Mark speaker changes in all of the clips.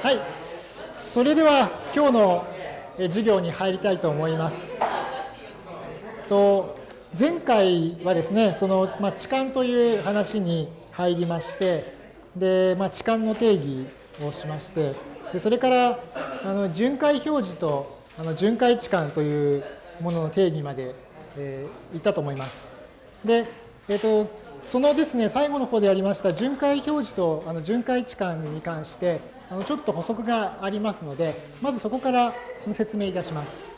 Speaker 1: はい。それでは今日の授業に入りたいと思います。と前回はですね、その、まあ、置換という話に入りまして、で、まあ、置換の定義をしまして、でそれからあの巡回表示とあの巡回置換というものの定義まで、えー、いったと思います。で、えっ、と、そのですね、最後の方でありました巡回表示とあの巡回置換に関して、ちょっと補足がありますので、まずそこから説明いたします。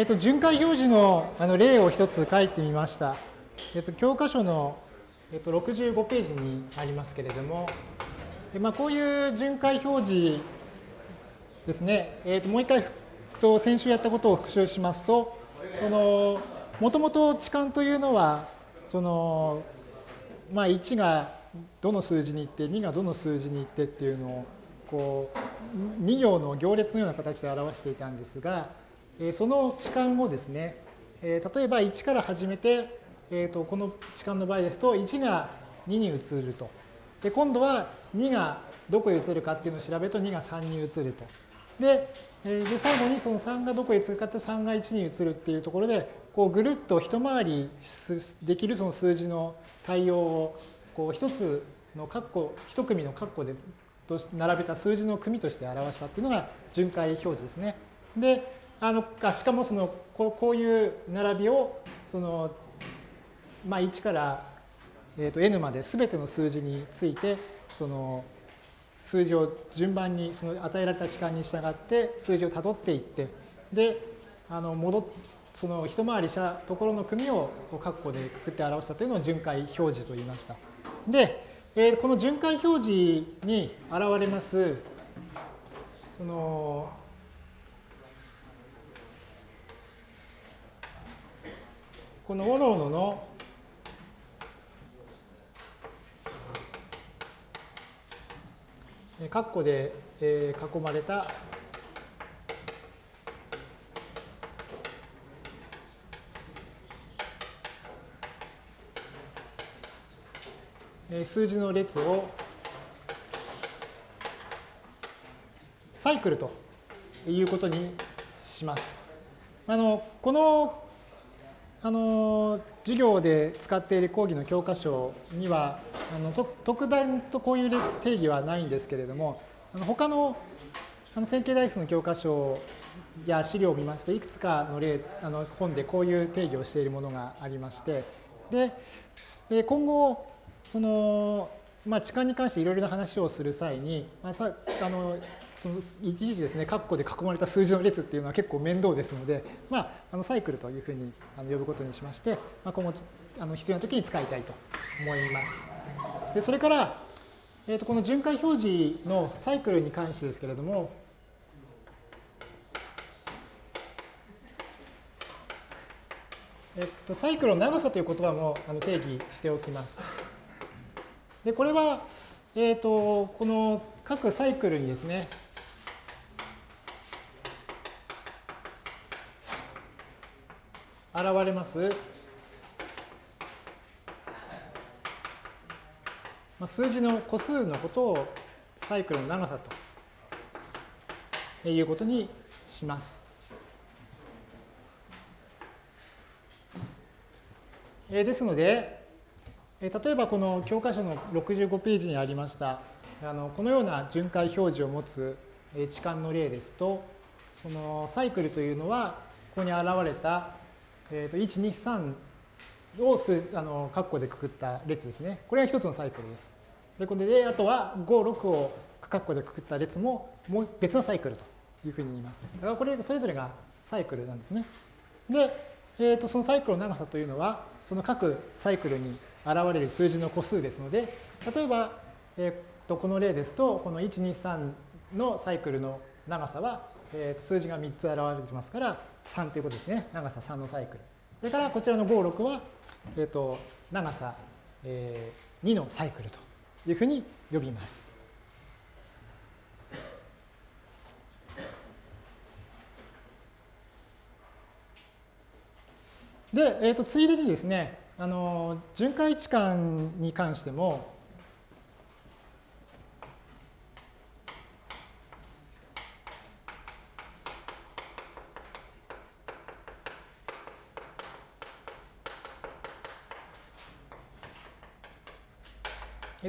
Speaker 1: えっと、巡回表示のあの例を一つ書いてみました。えっと、教科書の、えっと、65ページにありますけれども、でまあ、こういう巡回表示ですね、えっと、もう一回と先週やったことを復習しますと、この、もともと置換というのは、その、まあ、1がどの数字に行って、2がどの数字に行ってっていうのを、こう、2行の行列のような形で表していたんですが、その置換をですね、例えば1から始めて、えー、とこの置換の場合ですと1が2に移ると。で今度は2がどこへ移るかっていうのを調べると2が3に移ると。でで最後にその3がどこへ移るかって3が1に移るっていうところでこうぐるっと一回りできるその数字の対応をこう一つの括弧一組の括弧で並べた数字の組として表したっていうのが巡回表示ですね。であのしかもそのこういう並びをその、まあ、1から、えー、と n まで全ての数字についてその数字を順番にその与えられた時間に従って数字をたどっていってであの戻その一回りしたところの組を括弧でくくって表したというのを巡回表示と言いました。で、えー、この巡回表示に現れますそのこのおのおのの。括弧で囲まれた。数字の列を。サイクルということにします。あのこのあの授業で使っている講義の教科書にはあの特段とこういう定義はないんですけれどもあの他のあの線形代数の教科書や資料を見ますといくつかの例あの本でこういう定義をしているものがありましてで今後その、まあ、置換に関していろいろな話をする際に、まあ、さあのその一時ですね、括弧で囲まれた数字の列っていうのは結構面倒ですので、まあ、あのサイクルというふうに呼ぶことにしまして、まあ、今後あの必要な時に使いたいと思います。でそれから、えー、とこの巡回表示のサイクルに関してですけれども、えっと、サイクルの長さという言葉もあの定義しておきます。で、これは、えっ、ー、と、この各サイクルにですね、現れます、まあ、数字の個数のことをサイクルの長さということにします。えー、ですので、えー、例えばこの教科書の65ページにありましたあのこのような巡回表示を持つ置換の例ですとそのサイクルというのはここに現れた、えー、と123を数あの括弧でくくった列ですね。これが一つのサイクルです。で、これで、あとは5、6を括弧でくくった列ももう別のサイクルというふうに言います。だからこれ、それぞれがサイクルなんですね。で、えー、とそのサイクルの長さというのは、その各サイクルに現れる数字の個数ですので、例えば、えー、とこの例ですと、この1、2、3のサイクルの長さは、えー、数字が3つ現れてますから、3ということですね。長さ3のサイクル。それからこちらの5、6は、えー、と長さ、えー、2のサイクルというふうに呼びます。で、えー、とついでにですね、あの巡回置換に関しても、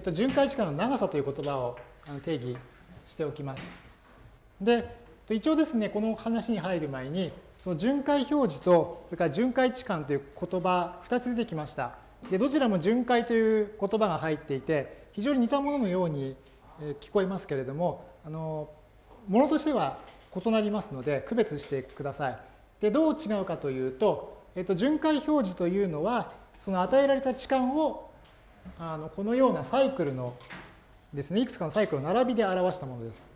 Speaker 1: っと、巡回時間の長さという言葉を定義しておきます。で、一応ですね、この話に入る前に、その巡回表示と、それから巡回置換という言葉、2つ出てきました。で、どちらも巡回という言葉が入っていて、非常に似たもののように聞こえますけれども、あの、ものとしては異なりますので、区別してください。で、どう違うかというと、えっと、巡回表示というのは、その与えられた置換をあのこのようなサイクルのですね、いくつかのサイクルを並びで表したものです。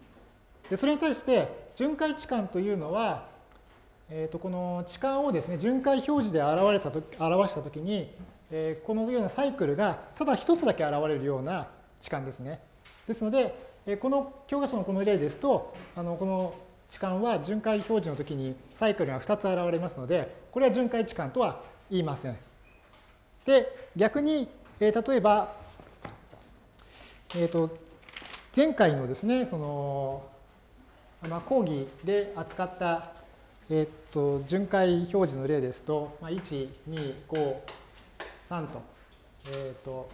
Speaker 1: でそれに対して巡回置換というのは、えー、とこの置換をですね、巡回表示で表れたと表したときに、えー、このようなサイクルがただ一つだけ現れるような置換ですね。ですので、えこの教科書のこの例ですと、あのこの置換は巡回表示のときにサイクルが2つ現れますので、これは巡回置換とは言いません。で、逆にえー、例えば、えーと、前回のですね、その、まあ、講義で扱った、えーと、巡回表示の例ですと、まあ、1、2、5、3と、えーと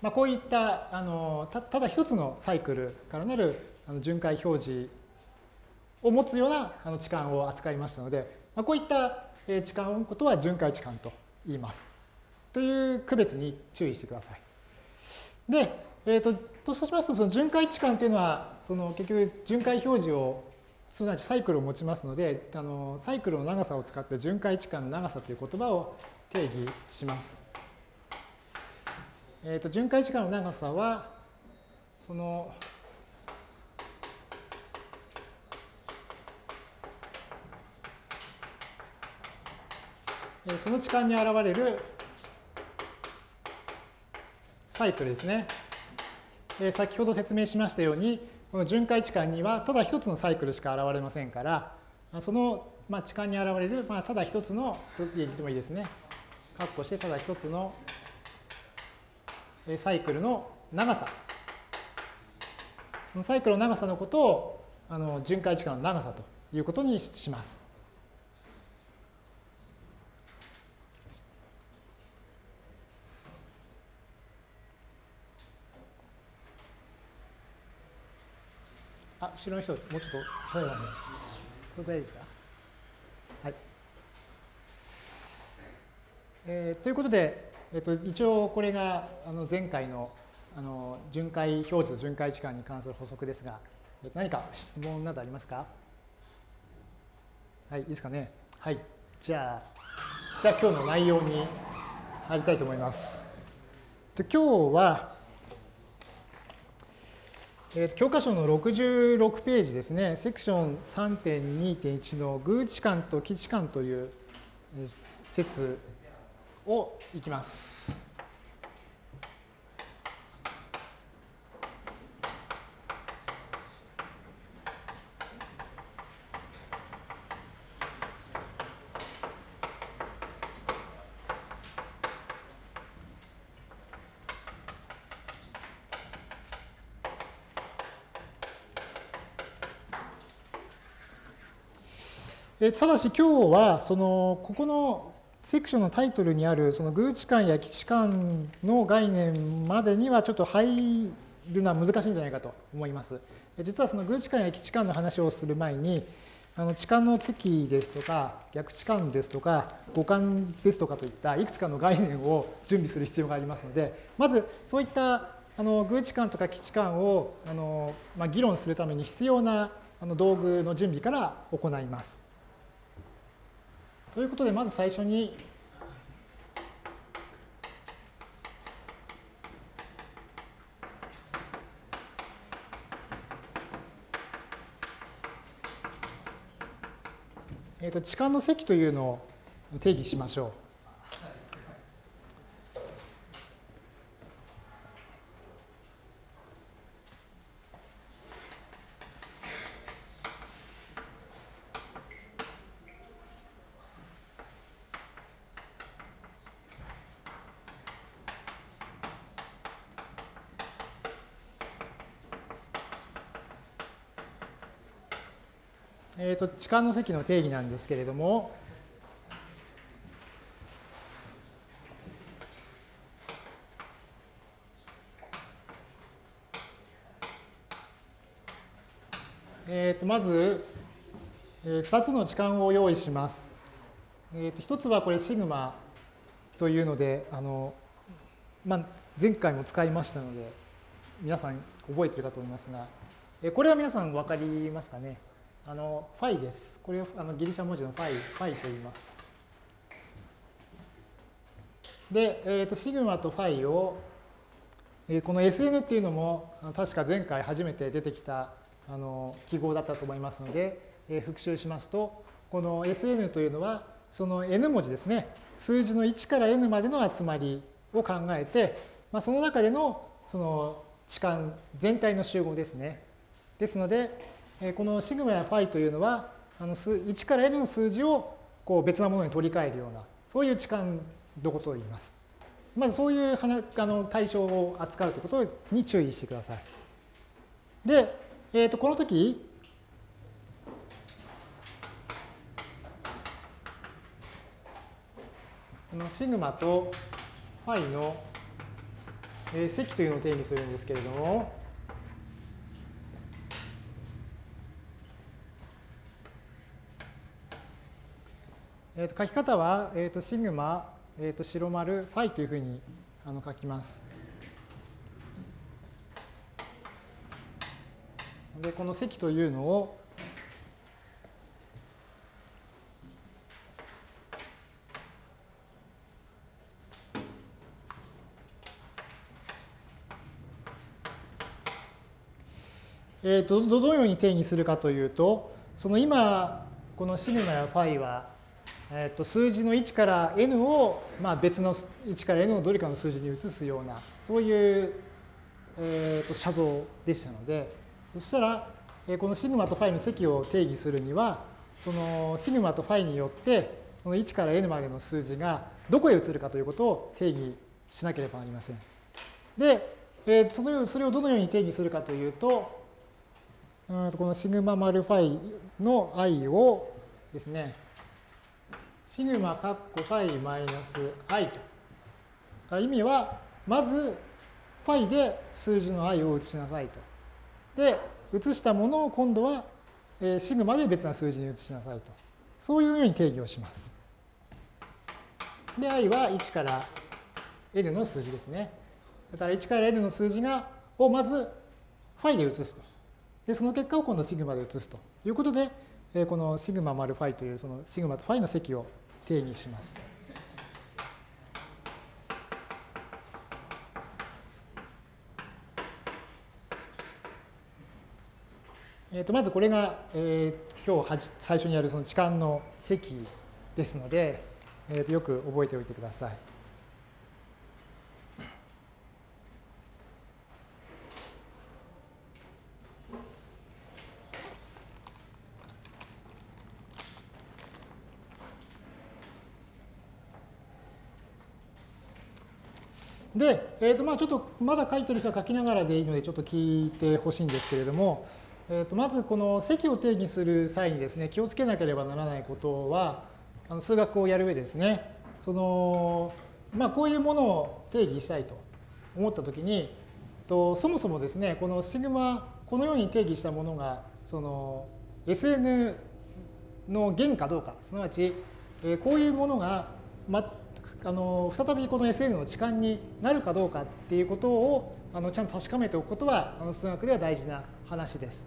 Speaker 1: まあ、こういったあのたただ一つのサイクルからなるあの巡回表示を持つようなあの置換を扱いましたので、まあ、こういった置換のことは巡回置換と言います。という区別に注意してください。で、えーと、とそうしますと、その巡回置換というのは、その結局巡回表示を、すなわちサイクルを持ちますので、あのサイクルの長さを使って巡回置換の長さという言葉を定義します。えーと、巡回置換の長さは、その、その置換に現れるサイクルですね。え先ほど説明しましたように、この巡回置換にはただ一つのサイクルしか現れませんから、その、まあ、置換に現れる、まあ、ただ一つの、と言ってもいいですね。括弧してただ一つのサイクルの長さ。サイクルの長さのことをあの巡回置換の長さということにします。後ろの人、もうちょっと最後まで。これくらいですか？はい。えー、ということで、えっ、ー、と、一応これがあの前回のあの巡回表示と巡回時間に関する補足ですが、えー、何か質問などありますか？はい、いいですかね？はい。じゃあ、じゃあ今日の内容に入りたいと思います。で今日は、えー、教科書の66ページですね、セクション3.2.1の偶置観と基置観という説をいきます。えただし今日はそのここのセクションのタイトルにあるその偶置換や基地換の概念までにはちょっと入るのは難しいんじゃないかと思います。実はその偶置換や基地換の話をする前にあの置換の積ですとか逆置換ですとか互換ですとかといったいくつかの概念を準備する必要がありますのでまずそういったあの偶置換とか基置換をあの、まあ、議論するために必要なあの道具の準備から行います。ということでまず最初にえーと、痴漢の積というのを定義しましょう。と、痴漢の積の定義なんですけれども、えー、とまず、えー、2つの置換を用意します。えー、と1つはこれシグマというのであの、まあ、前回も使いましたので皆さん覚えてるかと思いますが、えー、これは皆さん分かりますかね？あのファイです。これをあのギリシャ文字のファイ、ファイと言います。で、えーと、シグマとファイを、えー、この SN っていうのも確か前回初めて出てきたあの記号だったと思いますので、えー、復習しますと、この SN というのはその N 文字ですね、数字の1から N までの集まりを考えて、まあ、その中でのその置換全体の集合ですね。ですので、このシグマやファイというのは、あの1から n の数字をこう別なものに取り替えるような、そういう置換のことを言います。まずそういうあの対象を扱うということに注意してください。で、えー、とこの時、このシグマとファイの積というのを定義するんですけれども、えー、と書き方は、えー、とシグマ、えー、と白丸、ファイというふうにあの書きます。で、この積というのを、えー、とどのように定義するかというと、その今、このシグマやファイはえー、と数字の1から n を、まあ、別の1から n のどれかの数字に移すようなそういう、えー、と写像でしたのでそしたら、えー、このシグマとファイの積を定義するにはそのシグマとファイによってその1から n までの数字がどこへ移るかということを定義しなければなりません。で、えー、そのそれをどのように定義するかというとうんこのシグマ丸ファイの i をですねシグマカッコファイマイナス i と。意味は、まず、ファイで数字の i を移しなさいと。で、移したものを今度は、えシグマで別な数字に移しなさいと。そういうように定義をします。で、i は1から n の数字ですね。だから1から n の数字がをまずファイで移すと。で、その結果を今度シグマで移すということで、このシグマ丸ファイというそのシグマとファイの積を定義します。えー、とまずこれが、えー、今日はじ最初にやるその置換の積ですので、えー、とよく覚えておいてください。で、えー、とまあちょっとまだ書いてる人は書きながらでいいのでちょっと聞いてほしいんですけれども、えー、とまずこの積を定義する際にですね気をつけなければならないことはあの数学をやる上ですね。そのまあこういうものを定義したいと思ったときにとそもそもですねこのシグマこのように定義したものがその SN の弦かどうか、すなわち、えこういうものが、ま、あの再びこの SN の置換になるかどうかっていうことをあのちゃんと確かめておくことはあの数学では大事な話です。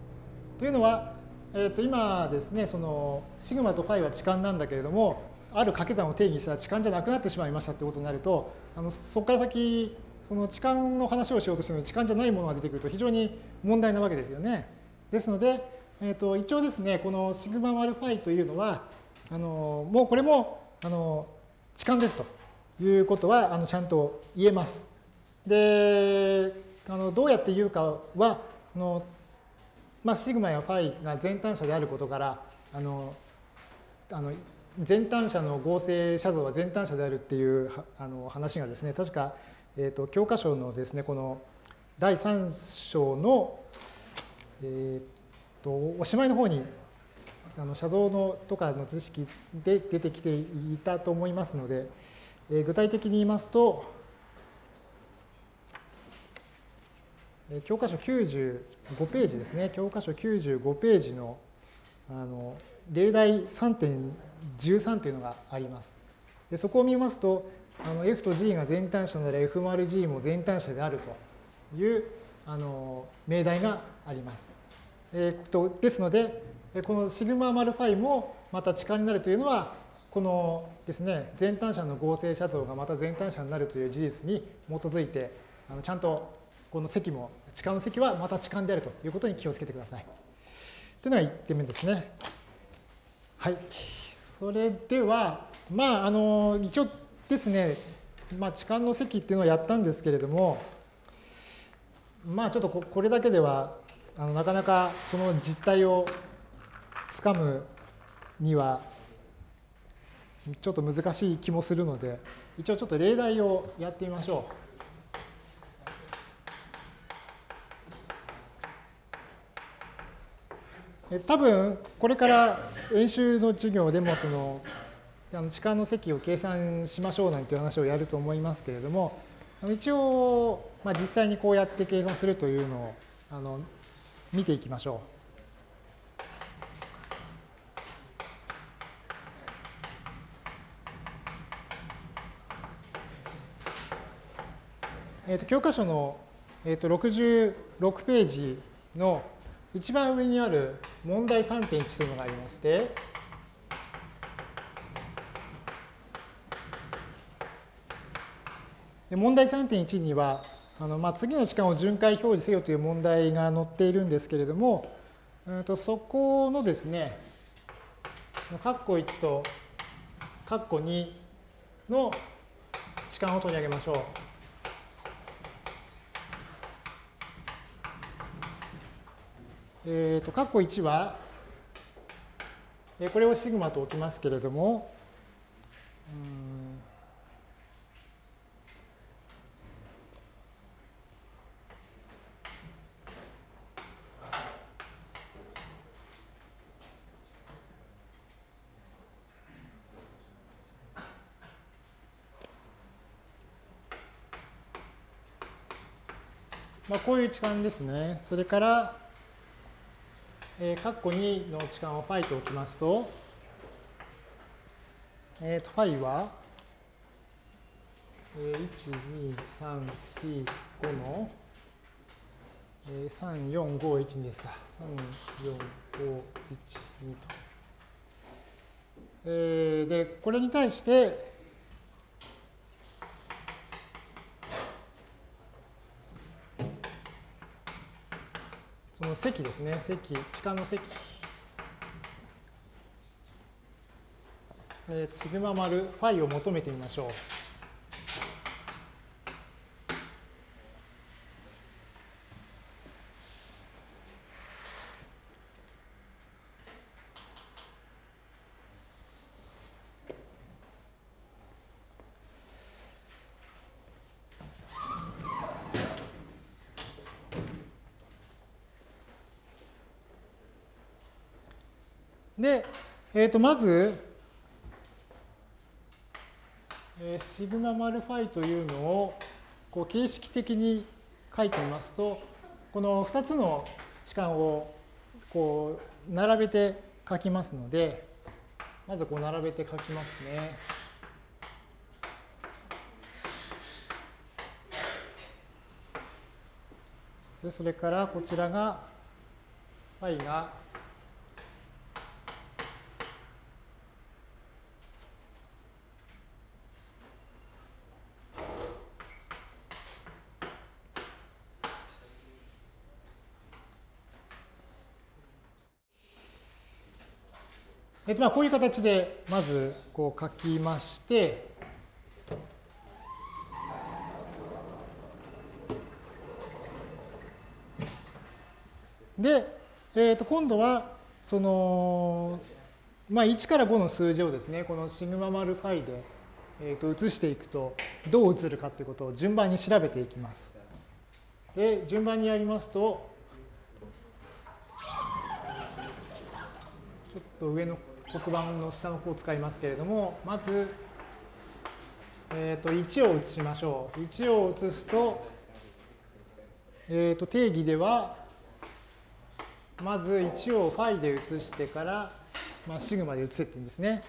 Speaker 1: というのは、えー、と今ですねそのシグマとファイは置換なんだけれどもある掛け算を定義したら置換じゃなくなってしまいましたってことになるとあのそこから先その置換の話をしようとしても置換じゃないものが出てくると非常に問題なわけですよね。ですので、えー、と一応ですねこのシグマ割るファイというのはあのもうこれもあの置換ですということはあのちゃんと言えます。で、あのどうやって言うかは、あのまあ、シグマやファイが全単者であることから、あのあの全単者の合成写像は全単者であるっていうあの話がですね、確か、えーと、教科書のですね、この第3章の、えーと、おしまいの方にあの写像のとかの知識で出てきていたと思いますので、えー、具体的に言いますと、えー、教科書95ページですね、教科書95ページのあの例題3.13というのがあります。でそこを見ますと、あの F と G が全単者なら F 丸 G も全単者であるというあの命題があります。えー、とですので、このシグマ丸ファイもまた置換になるというのは、このですね、全単者の合成シャドウがまた全単者になるという事実に基づいて、あのちゃんとこの積も、置換の積はまた置換であるということに気をつけてください。というのが1点目ですね。はい。それでは、まあ、あの、一応ですね、まあ、置換の積っていうのをやったんですけれども、まあ、ちょっとこれだけでは、あのなかなかその実態をつかむにはちょっと難しい気もするので、一応ちょっと例題をやってみましょう。多分これから演習の授業でもそのあの時間の積を計算しましょうなんていう話をやると思いますけれども一応、まあ、実際にこうやって計算するというのをあの見ていきましょう。えー、と教科書の、えー、と66ページの一番上にある問題3.1というのがありまして、問題3.1には、あのまあ、次の時間を巡回表示せよという問題が載っているんですけれども、えー、とそこのですね、括弧1と括弧2の時間を取り上げましょう。えっ、ー、と、括弧1は、えこれをシグマと置きますけれども、まあ、こういう置換ですね。それから、えー、括弧2の置換を φ と置きますと、えっ、ー、と、φ は、えー、1、2、3、4、5の、えー、3、4、5、1、2ですか。3、4、5、1、2と。えー、で、これに対して、の積ですね、積、地下の積。えー、シグマ丸ファイを求めてみましょう。で、えー、とまず、えー、シグママルファイというのをこう形式的に書いてみますと、この2つの置換をこう並べて書きますので、まずこう並べて書きますね。でそれからこちらが phi がっと、まあこういう形でまずこう書きまして、で、えー、と今度はその、まあ、1から5の数字をですねこのシグマ丸ファイで、えー、と移していくとどう移るかということを順番に調べていきます。で順番にやりますとちょっと上の黒板の下の方を使いますけれどもまず、えー、と1を移しましょう。1を移すと,、えー、と定義ではまず1をファイで移してから、まあ、シグマで移せって言うんですね。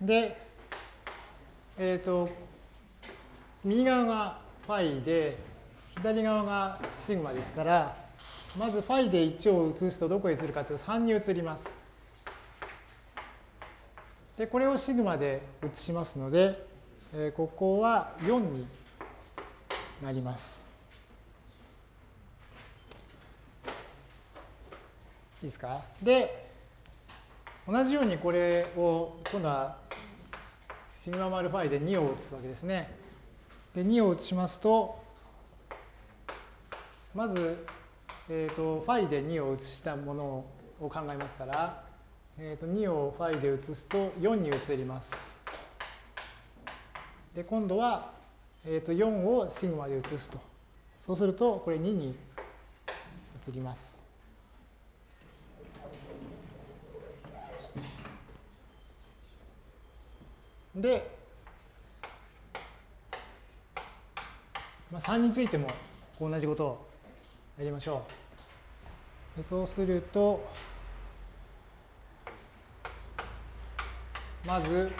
Speaker 1: で、えっ、ー、と、右側がファイで、左側がシグマですから、まずファイで1を移すとどこへ移るかというと3に移ります。で、これをシグマで移しますので、えー、ここは4になります。いいですか？で、同じようにこれを今度はシグマ丸ファイで2を移すわけですね。で、2を移しますと、まず、えっ、ー、と、ファイで2を移したものを考えますから、え、ー、と、2をファイで移すと4に移ります。で、今度は、え、ー、と、4をシグマで移すと。そうすると、これ2に移ります。で、まあ、3についても同じことをやりましょう。でそうすると、まず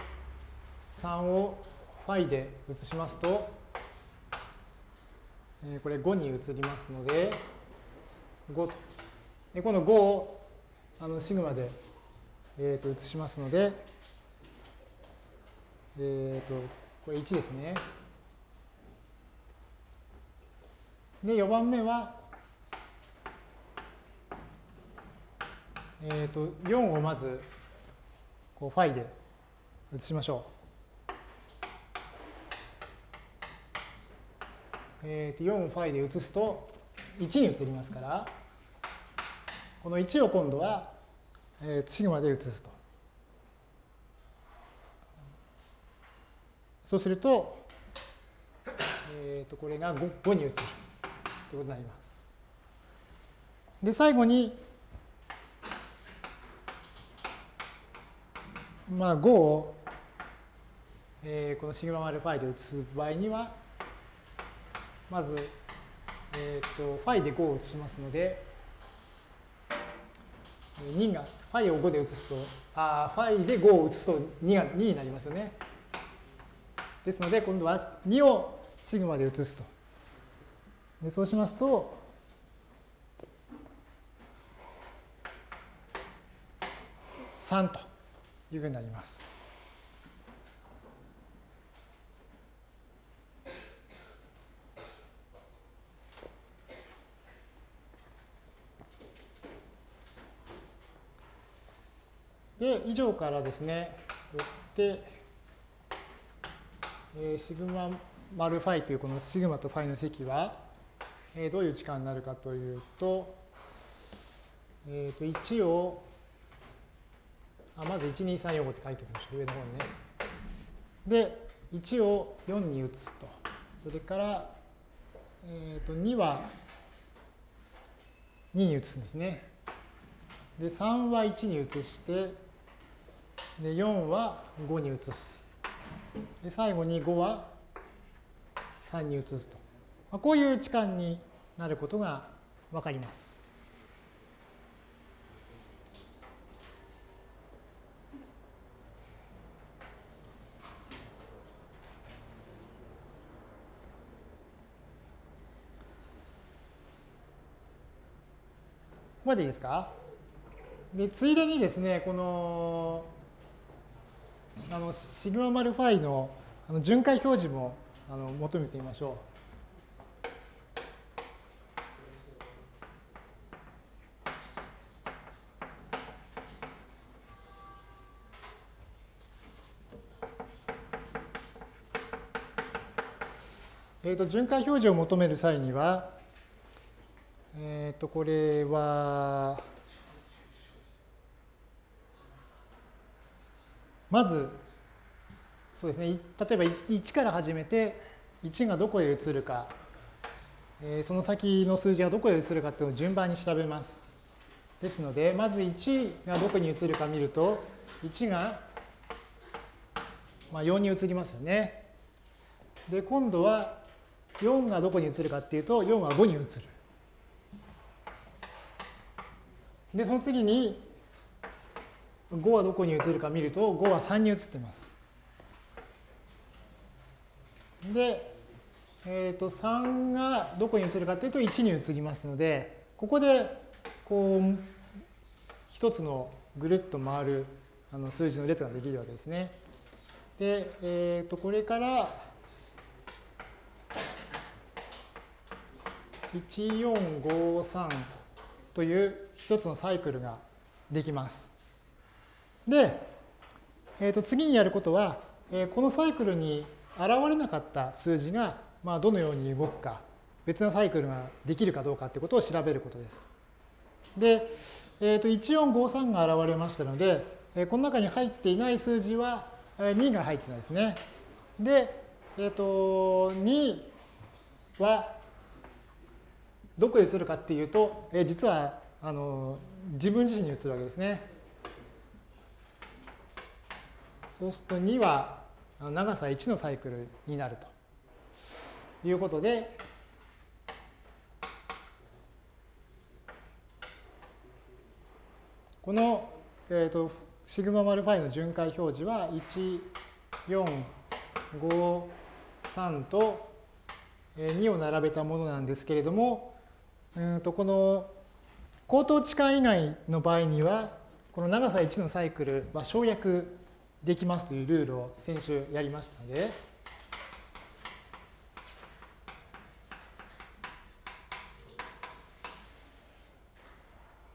Speaker 1: 3をファイで移しますと、えー、これ5に移りますので、5でこの5をあのシグマで、えー、と移しますので、えっ、ー、と、これ1ですね。で、4番目は、えっ、ー、と、4をまず、こう、ファイで移しましょう。えっ、ー、と、4ファイで移すと、1に移りますから、この1を今度は、えー、シグマで移すと。そうすると、えー、とこれが 5, 5に移るということになります。で、最後に、まあ、5を、えー、このシグマ丸ファイで移す場合には、まず、えっ、ー、と、ファイで5を移しますので、2が、ファイを5で移すと、あファイで5を移すと2が2になりますよね。ですので、今度は2をシグマで移すと。でそうしますと、3というふうになります。で、以上からですね、よって、えー、シグマ丸ファイというこのシグマとファイの積は、えー、どういう時間になるかというと、えー、と1をあまず12345って書いておきましょう上の方にね。で1を4に移すと。それから、えー、と2は2に移すんですね。で3は1に移してで、4は5に移す。で、最後に5は3に移すと。まあ、こういう置換になることがわかります。ここまでいいですか？でついでにですねこのあの、シグママルファイのあの巡回表示もあの求めてみましょう。えーと、巡回表示を求める際には、えっ、ー、と、これは、まず、そうですね、例えば1から始めて、1がどこへ移るか、えー、その先の数字がどこへ移るかっていうのを順番に調べます。ですので、まず1がどこに移るか見ると、1が、まあ、4に移りますよね。で、今度は4がどこに移るかっていうと、4は5に移る。で、その次に、5はどこに移るか見ると、5は3に移ってます。で、えっ、ー、と、3がどこに移るかっていうと、1に移りますので、ここで、こう、一つのぐるっと回るあの数字の列ができるわけですね。で、えっ、ー、と、これから、1453という一つのサイクルができます。で、えー、と次にやることは、えー、このサイクルに現れなかった数字が、まあ、どのように動くか、別のサイクルができるかどうかということを調べることです。で、えー、と1453が現れましたので、えー、この中に入っていない数字は2が入ってないですね。で、えっ、ー、と2はどこへ移るかっていうと、え実はあの自分自身に移るわけですね。そうすると2は長さ1のサイクルになるということで、この、えーと、シグママルファイの巡回表示は1、4、5、3と2を並べたものなんですけれども、うんとこの口頭置換以外の場合には、この長さ1のサイクルは省略できますというルールを先週やりましたので、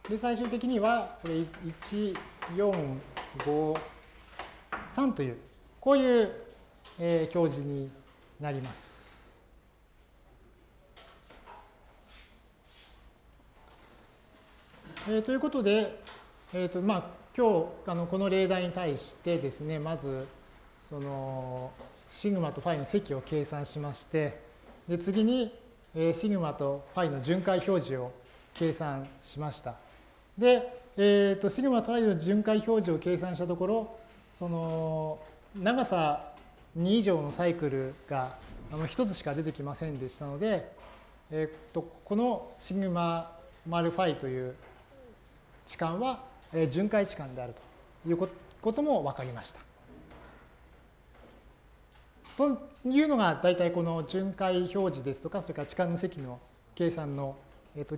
Speaker 1: で、最終的には、これ1、4、5、3という、こういう、えー、表示になります。えー、ということで、えーとまあ、今日あのこの例題に対してですねまずそのシグマとファイの積を計算しましてで次に、えー、シグマとファイの巡回表示を計算しました。で、えーと、シグマとファイの巡回表示を計算したところその長さ2以上のサイクルがあの1つしか出てきませんでしたので、えーと、とこのシグマ丸ファイという置換は巡回置換であるということも分かりました。というのが大体この巡回表示ですとかそれから置換の積の計算の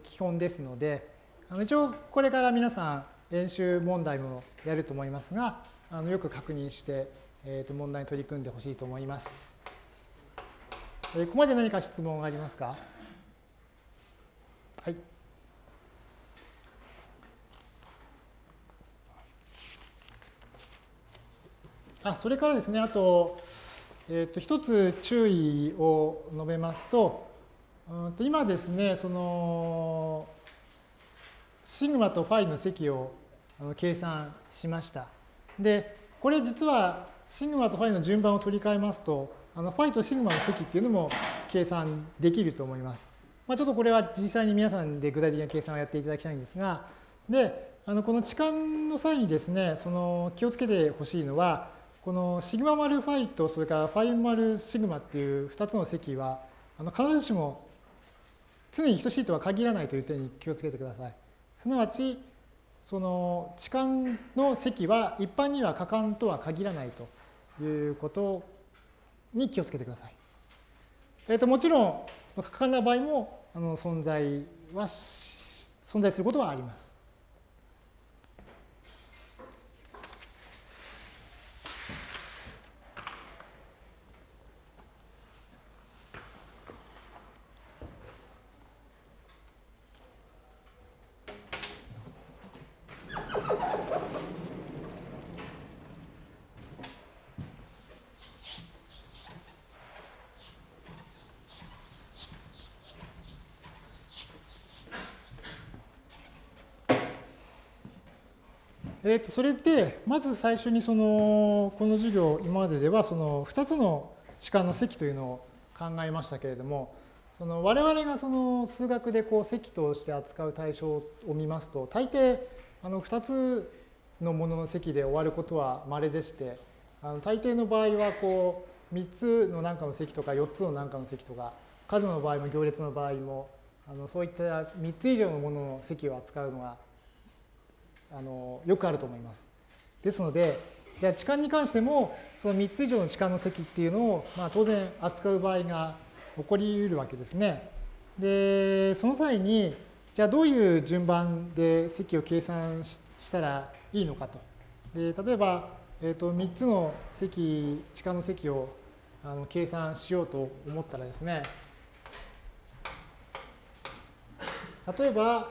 Speaker 1: 基本ですので一応これから皆さん演習問題もやると思いますがあのよく確認して問題に取り組んでほしいと思います。ここまで何か質問がありますか？あそれからですね、あと、えー、と一つ注意を述べますと、うんと今ですね、その、シグマとファイの積を計算しました。で、これ実はシグマとファイの順番を取り替えますと、あのファイとシグマの積っていうのも計算できると思います。まあ、ちょっとこれは実際に皆さんで具体的な計算をやっていただきたいんですが、で、あのこの置換の際にですね、その気をつけてほしいのは、このシグマ丸ファイとそれからファイ丸シグマっていう2つの積はあの必ずしも常に等しいとは限らないという点に気をつけてください。すなわちその置換の積は一般には可換とは限らないということに気をつけてください。えー、ともちろん可換な場合もあの存在は存在することはあります。えー、とそれで、まず最初にその、この授業、今まででは、その2つの時間の積というのを考えましたけれども、その我々がその数学でこう積として扱う対象を見ますと、大抵あの2つのものの積で終わることは稀でして、あの大抵の場合はこう3つの何かの積とか4つの何かの積とか、数の場合も行列の場合も、あのそういった3つ以上のものの積を扱うのがあのよくあると思います。ですので、じゃあ置換に関しても、その3つ以上の置換の積っていうのを、まあ、当然扱う場合が起こり得るわけですね。で、その際に、じゃあどういう順番で積を計算したらいいのかと。で例えば、えー、と3つの積、置換の積をあの計算しようと思ったらですね、例えば、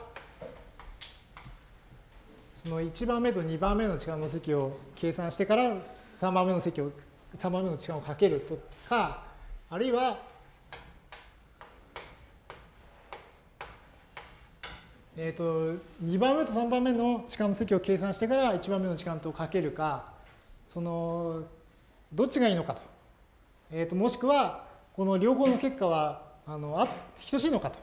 Speaker 1: その1番目と2番目の時間の積を計算してから3番目の積を3番目の時間をかけるとかあるいはえーと、2番目と3番目の時間の積を計算してから1番目の時間とかけるかそのどっちがいいのかと,、えーと、もしくはこの両方の結果はあのあ等しいのかと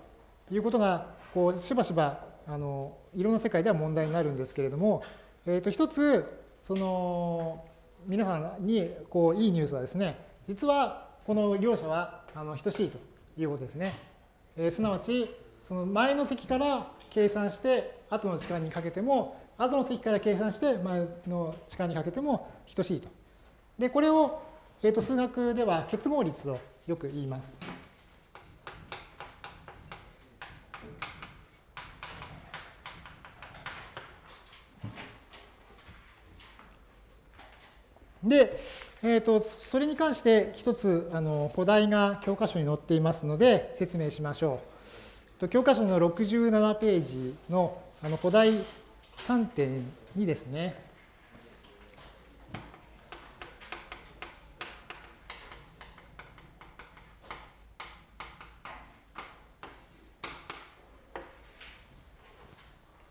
Speaker 1: いうことがこうしばしばあのいろんな世界では問題になるんですけれども、えー、と一つその皆さんにこういいニュースはですね実はこの両者はあの等しいということですね。えー、すなわちその前の積から計算して後の時間にかけても後の積から計算して前の時間にかけても等しいと。でこれを、えー、と数学では結合率とよく言います。で、えーと、それに関して一つあの古題が教科書に載っていますので説明しましょう。と教科書の67ページのあの古題3.2ですね。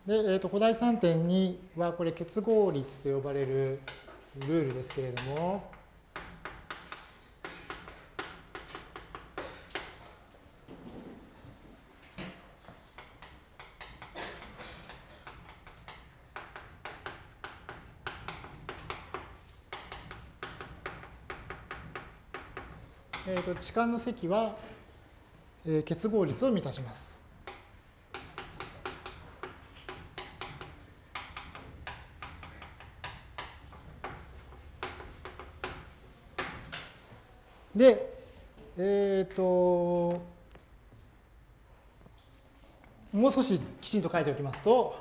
Speaker 1: で、えーと、古題3.2はこれ結合率と呼ばれるルールですけれども、えーと、置換の積は、えー、結合率を満たします。で、えっ、ー、と、もう少しきちんと書いておきますと、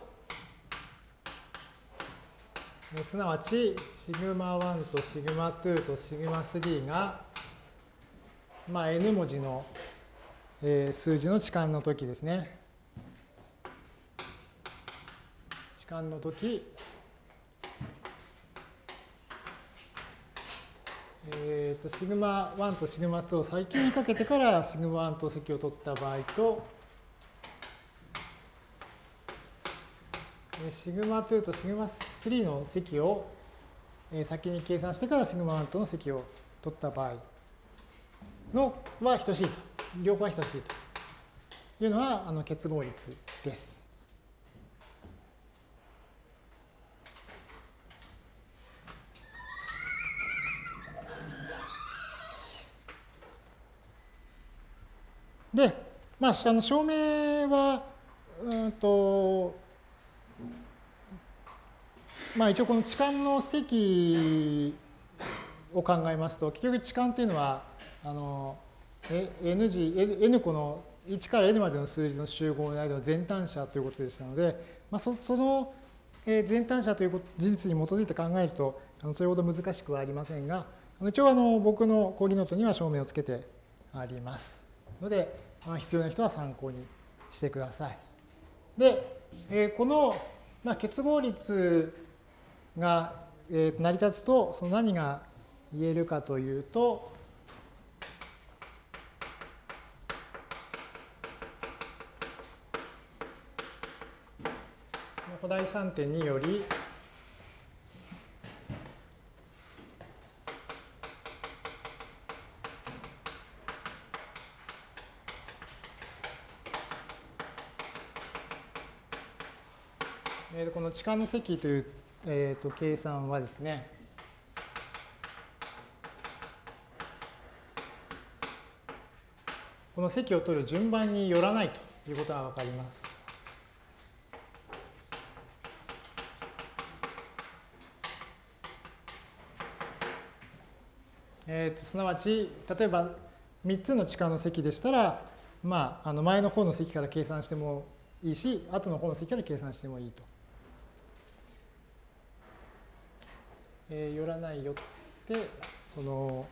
Speaker 1: すなわち、シグマ1とシグマ2とシグマ3が、まあ、n 文字の、えー、数字の置換の時ですね。置換の時、えーと、シグマ1とシグマ2を最近にかけてからシグマ1と積を取った場合と、シグマ2とシグマ3の積を先に計算してからシグマ1との積を取った場合のは等しいと。両方は等しいというのはあの結合率です。で、まあ、あの証明は、うんと、まあ一応この置換の積を考えますと、結局置換っていうのは、あの、N 字、N 個の1から n までの数字の集合の間の全単者ということでしたので、まあ、そその全単者という事実に基づいて考えると、あのそれほど難しくはありませんが、一応あの僕の講義ノートには証明をつけてあります。ので、必要な人は参考にしてください。で、えこの、まあ、結合率が、え成り立つと、その何が言えるかというと、古代3.2よりえこの置換の積という、えー、と計算はですね、この積を取る順番によらないということがわかります。えー、とすなわち、例えば3つの地下の積でしたら、まあ、あの前の方の積から計算してもいいし、後の方の積から計算してもいいと。えー、寄らないよってその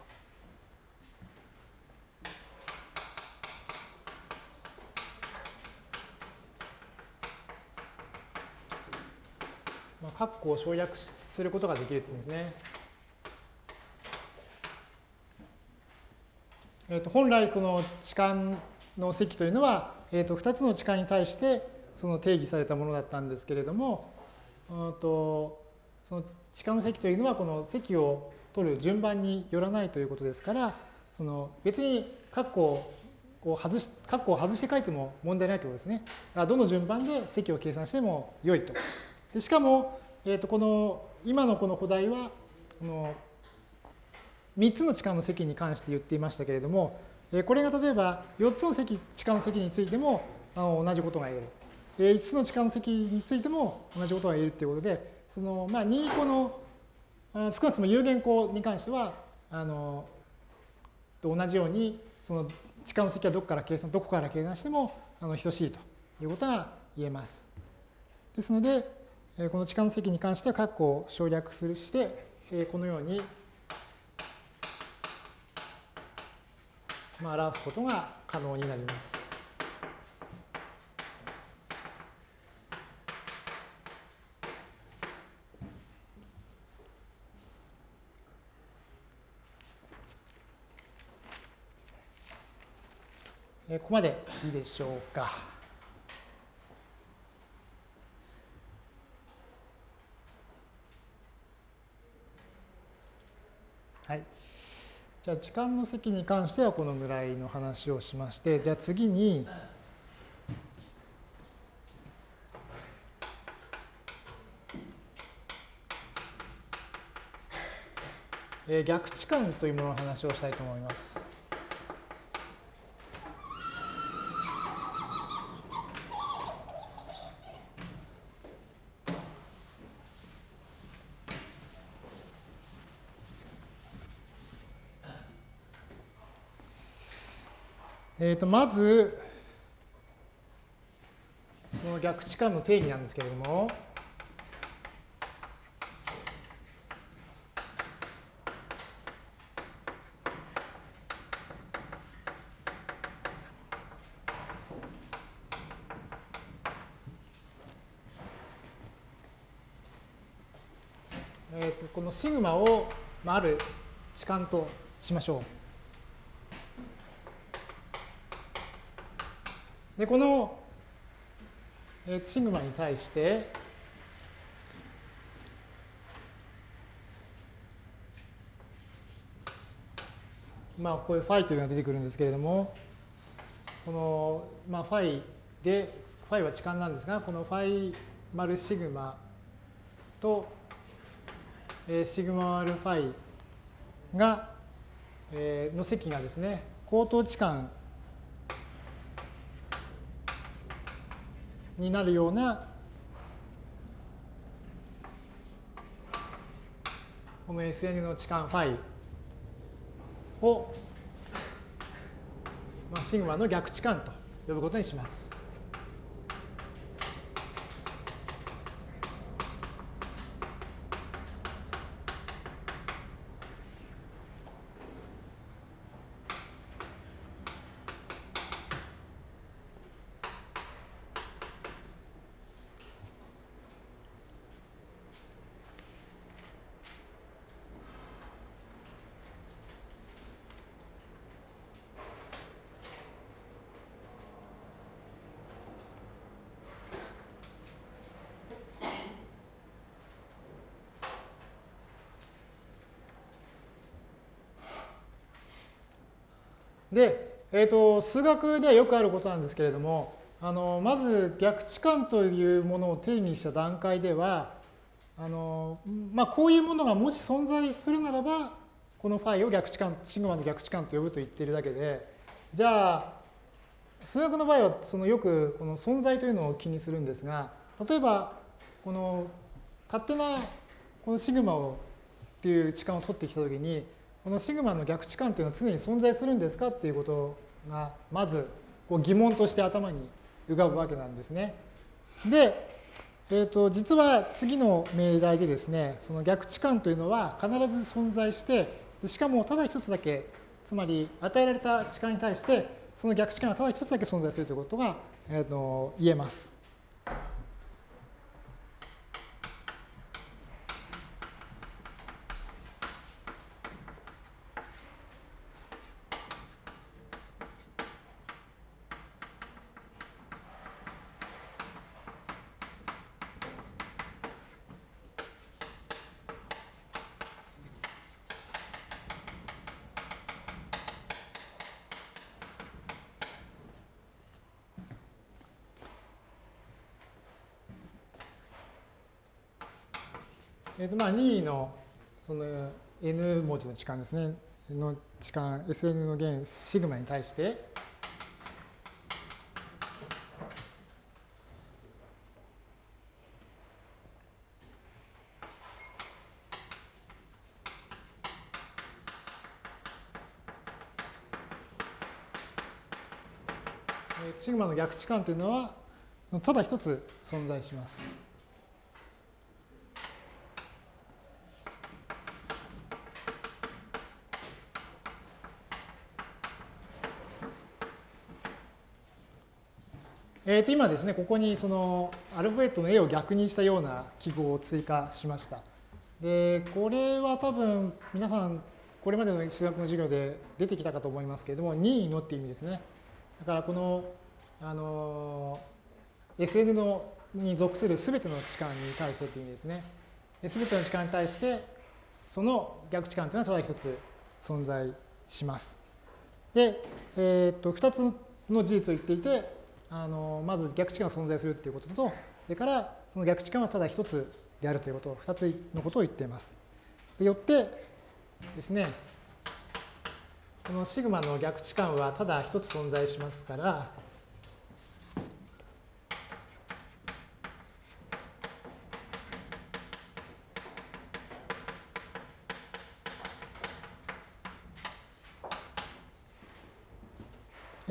Speaker 1: まあ、括弧を省略することができるっていうんですね。えー、と本来この置換の積というのは、えー、と2つの置換に対してその定義されたものだったんですけれども、うんとその置換の積というのはこの積を取る順番によらないということですからその別に括弧を外し括弧を外して書いても問題ないということですね。どの順番で積を計算しても良いと。でしかも、えー、とこの今のこの古代はこの3つの置換の積に関して言っていましたけれどもこれが例えば4つの積置換の積についてもあの同じことが言える5つの置換の積についても同じことが言えるということでその、まあ、任意項の少なくとも有限項に関しては、あの、と同じように、その時間の積はどこから計算、どこから計算しても、あの、等しいということが言えます。ですので、この時間の積に関しては、括弧を省略するして、このように、まあ、表すことが可能になります。こまでいいでしょうか。はい。じゃあ、時間の積に関してはこのぐらいの話をしまして、じゃあ次に、逆置換というものの話をしたいと思います。えー、とまず、その逆置換の定義なんですけれども、えー、とこのシグマを、まあ、ある置換としましょう。で、この、えー、シグマに対して、まあ、こういうファイというのが出てくるんですけれども、この、まあ、ファイで、ファイは置換なんですが、このファイ丸シグマと、えー、シグマ丸ファイが、えー、の積がですね、口頭置換になるようなこの SN の置換ファイを、まあ、シグマの逆置換と呼ぶことにします。で、えーと、数学ではよくあることなんですけれども、あのまず逆置換というものを定義した段階では、あのまあ、こういうものがもし存在するならば、このファイを逆置換、シグマの逆置換と呼ぶと言っているだけで、じゃあ、数学の場合はそのよくこの存在というのを気にするんですが、例えば、この勝手なこのシグマをっていう置換を取ってきたときに、このシグマの逆置換っていうのは常に存在するんですかっていうことをがまずこう疑問として頭に浮かぶわけなんですね。で、えー、と実は次の命題でですねその逆置換というのは必ず存在してしかもただ一つだけつまり与えられた置換に対してその逆置換はただ一つだけ存在するということが、えー、と言えます。まあ、任意のその n 文字の置換ですね、の置換、Sn の弦シグマに対して、シグマの逆置換というのは、ただ一つ存在します。えー、と今ですね、ここにそのアルファベットの A を逆にしたような記号を追加しました。で、これは多分皆さん、これまでの数学の授業で出てきたかと思いますけれども、任意のっていう意味ですね。だからこの、あの、SN のに属するすべての置換に対してっていう意味ですね。すべての置換に対して、その逆置換というのはただ一つ存在します。で、えっ、と、二つの事実を言っていて、あのまず逆置換が存在するということと、それからその逆置換はただ一つであるということ、二つのことを言っています。でよってですね、このシグマの逆置換はただ一つ存在しますから、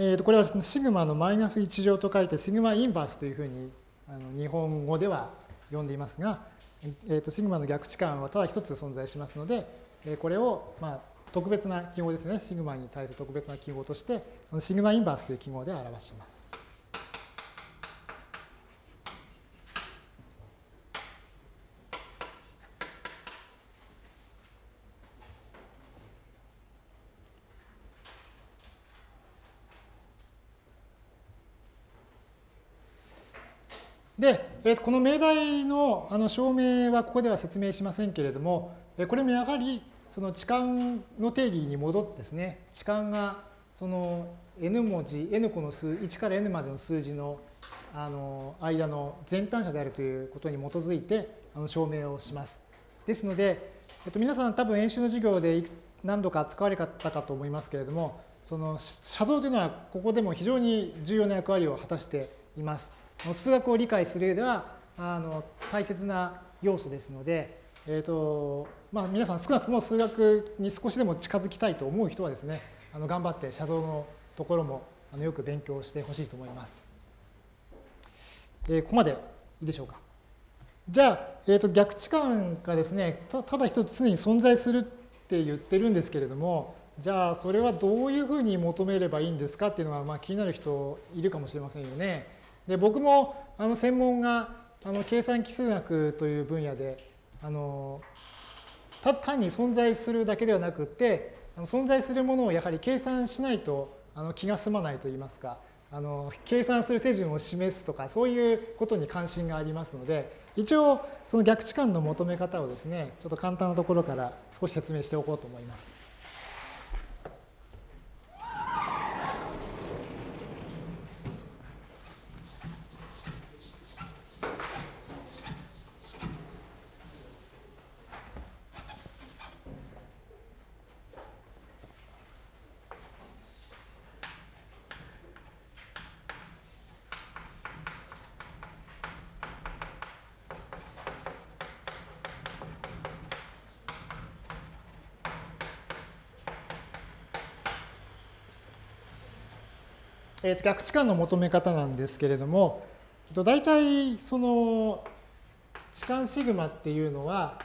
Speaker 1: えー、とこれはシグマのマイナス1乗と書いてシグマインバースというふうにあの日本語では呼んでいますが、えー、とシグマの逆置換はただ一つ存在しますので、えこれを、まあ、特別な記号ですね、シグマに対する特別な記号として、シグマインバースという記号で表します。で、えこの命題のあの証明はここでは説明しませんけれども、えこれもやはりその置換の定義に戻ってですね、置換がその n 文字、n 個の数、1から n までの数字のあの間の全単者であるということに基づいてあの証明をします。ですので、えっと、皆さん多分演習の授業で何度か使われたかと思いますけれども、その写像というのはここでも非常に重要な役割を果たしています。数学を理解する上ではあの大切な要素ですので、えーとまあ、皆さん少なくとも数学に少しでも近づきたいと思う人はですねあの頑張って写像のところもあのよく勉強してほしいと思います。えー、ここまでいいでしょうか。じゃあ、えー、と逆置換がですねただ一つ常に存在するって言ってるんですけれどもじゃあそれはどういうふうに求めればいいんですかっていうのが、まあ、気になる人いるかもしれませんよね。で僕もあの専門があの計算奇数学という分野であの単に存在するだけではなくって存在するものをやはり計算しないとあの気が済まないといいますかあの計算する手順を示すとかそういうことに関心がありますので一応その逆置換の求め方をですねちょっと簡単なところから少し説明しておこうと思います。えー、と逆置換の求め方なんですけれども、えー、と大体その置換シグマっていうのは、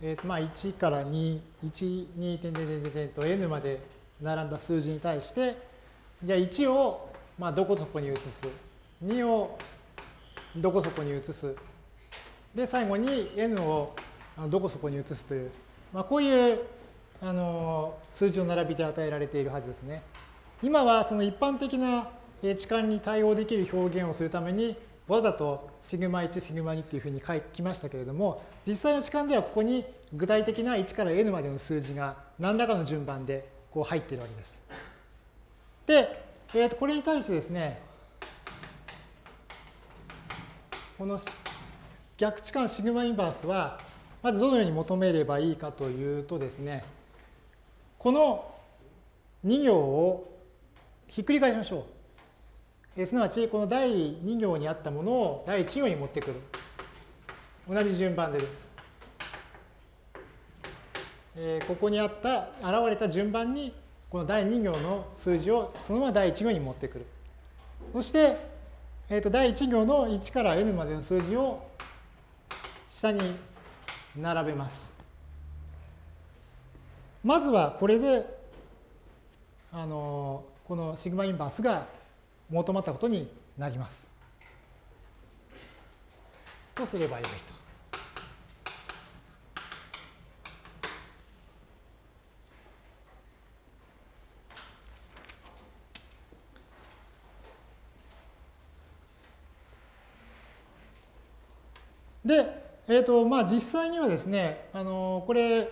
Speaker 1: えー、とまあ1から2、1、2点点点点と n まで並んだ数字に対して、じゃあ1をまあどこそこに移す、2をどこそこに移す、で最後に n をどこそこに移すという、まあ、こういうあの数字の並びで与えられているはずですね。今はその一般的な置換に対応できる表現をするためにわざとシグマ1、シグマ2っていうふうに書きましたけれども、実際の置換ではここに具体的な1から n までの数字が何らかの順番でこう入っているわけです。で、えー、とこれに対してですね、この逆置換シグマインバースは、まずどのように求めればいいかというとですね、この2行をひっくり返しましょう。えすなわち、この第2行にあったものを第1行に持ってくる。同じ順番でです。えここにあった、現れた順番に、この第2行の数字をそのまま第1行に持ってくる。そして、えー、と第1行の1から n までの数字を下に並べます。まずはこれであのこのシグマインバースが求まったことになります。とすればよいと。で、えーとまあ、実際にはですね、あのこれ、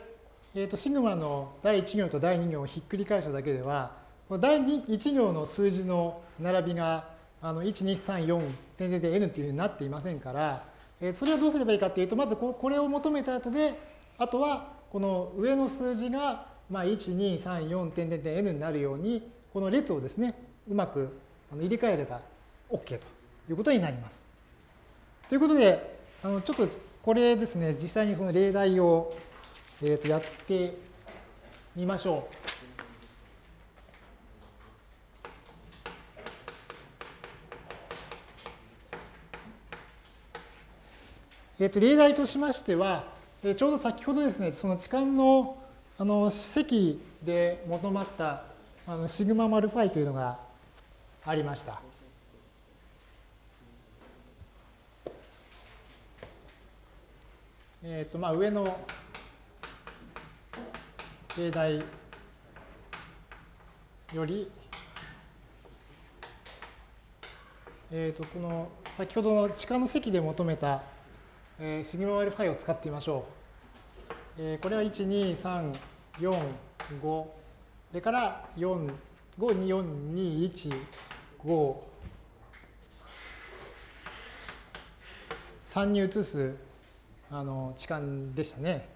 Speaker 1: えー、とシグマの第1行と第2行をひっくり返しただけでは、第1行の数字の並びがあの1、2、3、4、点々で n っていうふうになっていませんから、え、それはどうすればいいかっていうと、まずこれを求めた後で、あとはこの上の数字が、まあ、1、2、3、4、点々で n になるように、この列をですね、うまく入れ替えれば OK ということになります。ということで、あのちょっとこれですね、実際にこの例題をえー、とやってみましょう。えー、と例題としましては、え、ちょうど先ほどですね、その置換のあの積で求まったあのシグママルファイというのがありました。えっ、ー、と、まあ上の例題より、えー、とこの先ほどの地下の積で求めた、えー、シグマ α ファイを使ってみましょう。えー、これは1、2、3、4、5、それから4、5、2、4、2、1、5、3に移すあの置換でしたね。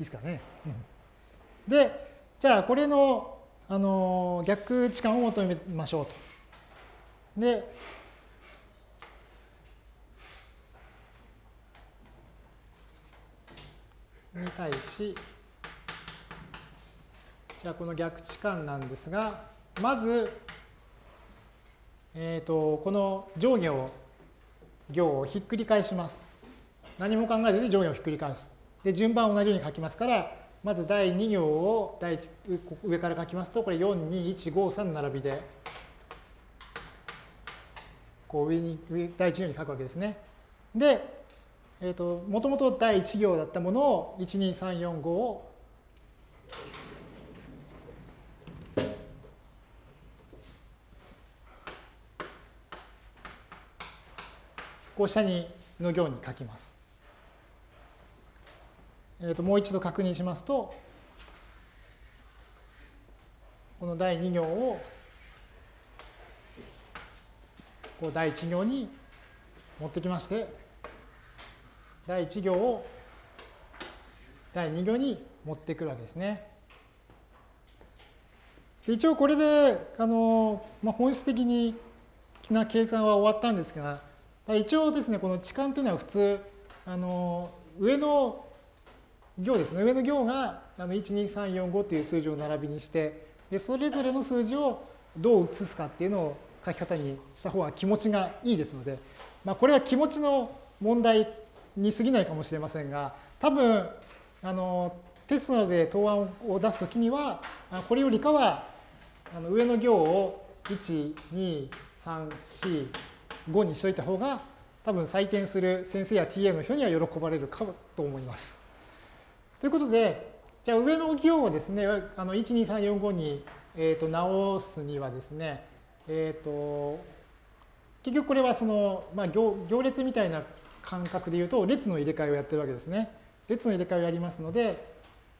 Speaker 1: いいですかね。で、じゃあこれのあの逆置換を求めましょうと。で、に対し、じゃあこの逆置換なんですが、まず、えー、とこの上下を行をひっくり返します。何も考えずに上下をひっくり返す。で、順番同じように書きますから、まず第2行を第上から書きますと、これ4、2、1、5、3並びで、こう上に、上第1行に書くわけですね。で、えっ、ー、と、もともと第1行だったものを、1、2、3、4、5をこう下にの行に書きます。えー、ともう一度確認しますと、この第2行をこう第1行に持ってきまして、第1行を第2行に持ってくるわけですね。で一応これであの、まあ、本質的にな計算は終わったんですが、一応ですね、この置換というのは普通、あの上の行ですね、上の行があの1、2、3、4、5という数字を並びにして、でそれぞれの数字をどう移すかっていうのを書き方にした方が気持ちがいいですので、まあ、これは気持ちの問題に過ぎないかもしれませんが、多分、あのテストなどで答案を出すときには、これよりかはあの上の行を1、2、3、4、5にしといた方が多分採点する先生や TA の人には喜ばれるかと思います。ということで、じゃあ上の行をですね、あの1、2、3、4、5に、えー、と直すにはですね、えっ、ー、と、結局これはその、まあ行、行列みたいな感覚で言うと、列の入れ替えをやってるわけですね。列の入れ替えをやりますので、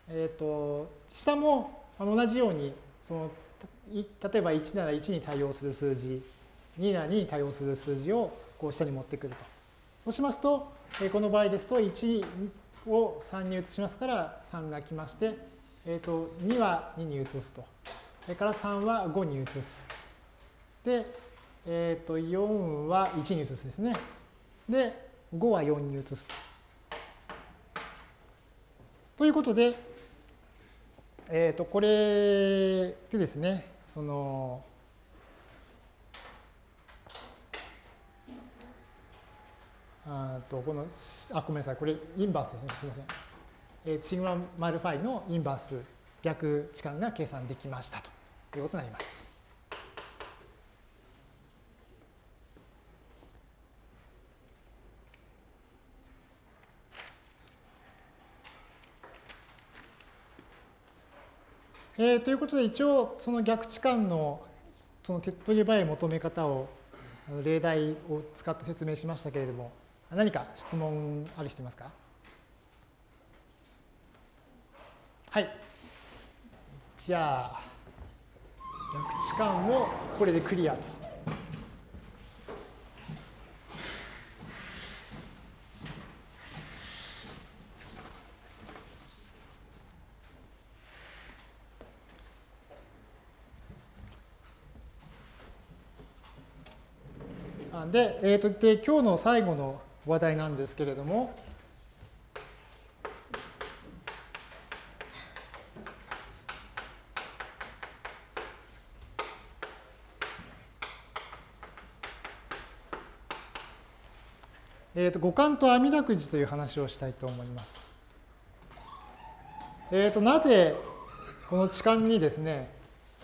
Speaker 1: え、ー、と、下も同じように、その例えば1なら1に対応する数字、2なら2に対応する数字をこう下に持ってくると。そうしますと、この場合ですと1を3に移しますから3が来まして、えー、と2は2に移すと。それから3は5に移す。で、えー、と4は1に移すですね。で、5は4に移すと。ということで、えっ、ー、と、これでですね、その、あとこの、あ、ごめんなさい、これインバースですね、すみません。えー、シグママルファイのインバース逆置換が計算できましたということになります。えー、ということで一応その逆置換のその手っ取り早い求め方を例題を使って説明しましたけれども何か質問ある人いますか？はい。じゃあ、逆置換もこれでクリアと。で、えーと、で今日の最後の話題なんですけれども、えーと、五感と阿弥陀くじという話をしたいと思います。えーと、なぜこの痴漢にですね、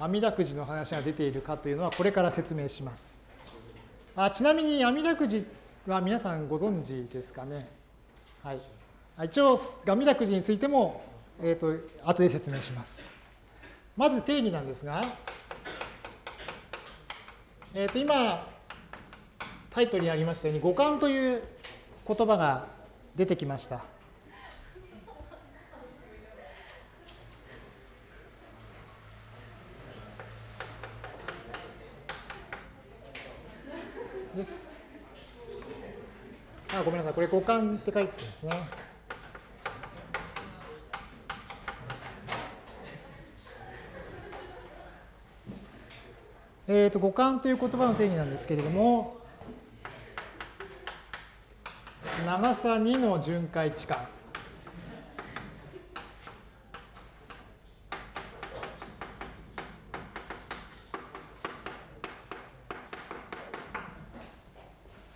Speaker 1: 阿弥陀くじの話が出ているかというのはこれから説明します。あちなみに阿弥陀くじは皆さんご存知ですかね？はい。一応、阿弥陀くじについても、え、ー、と、後で説明します。まず定義なんですが、えっ、ー、と、今、タイトルにありましたように、五感という言葉が出てきました。ごめんなさい、これ五感って書いてるんですね。えー、と五感という言葉の定義なんですけれども、長さ2の巡回値観。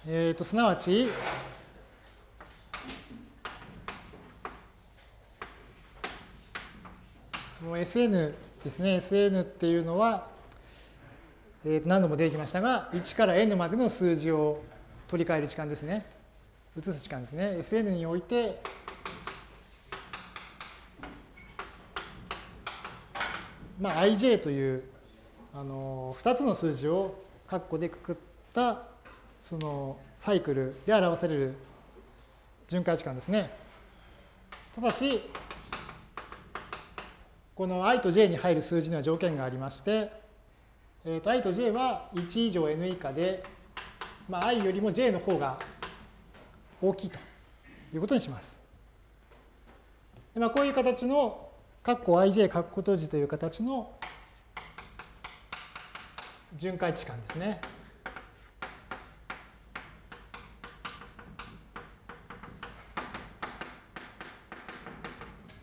Speaker 1: えー、とすなわち Sn ですね、Sn っていうのは、えー、と何度も出てきましたが、1から n までの数字を取り替える時間ですね。移す時間ですね。Sn において、まあ、ij というあの2つの数字を括弧でくくったそのサイクルで表される巡回時間ですね。ただし、この i と j に入る数字には条件がありまして、えー、と i と j は1以上 n 以下で、まあ、i よりも j の方が大きいということにします。でまあ、こういう形の括弧 ij 括弧閉じという形の巡回置換ですね。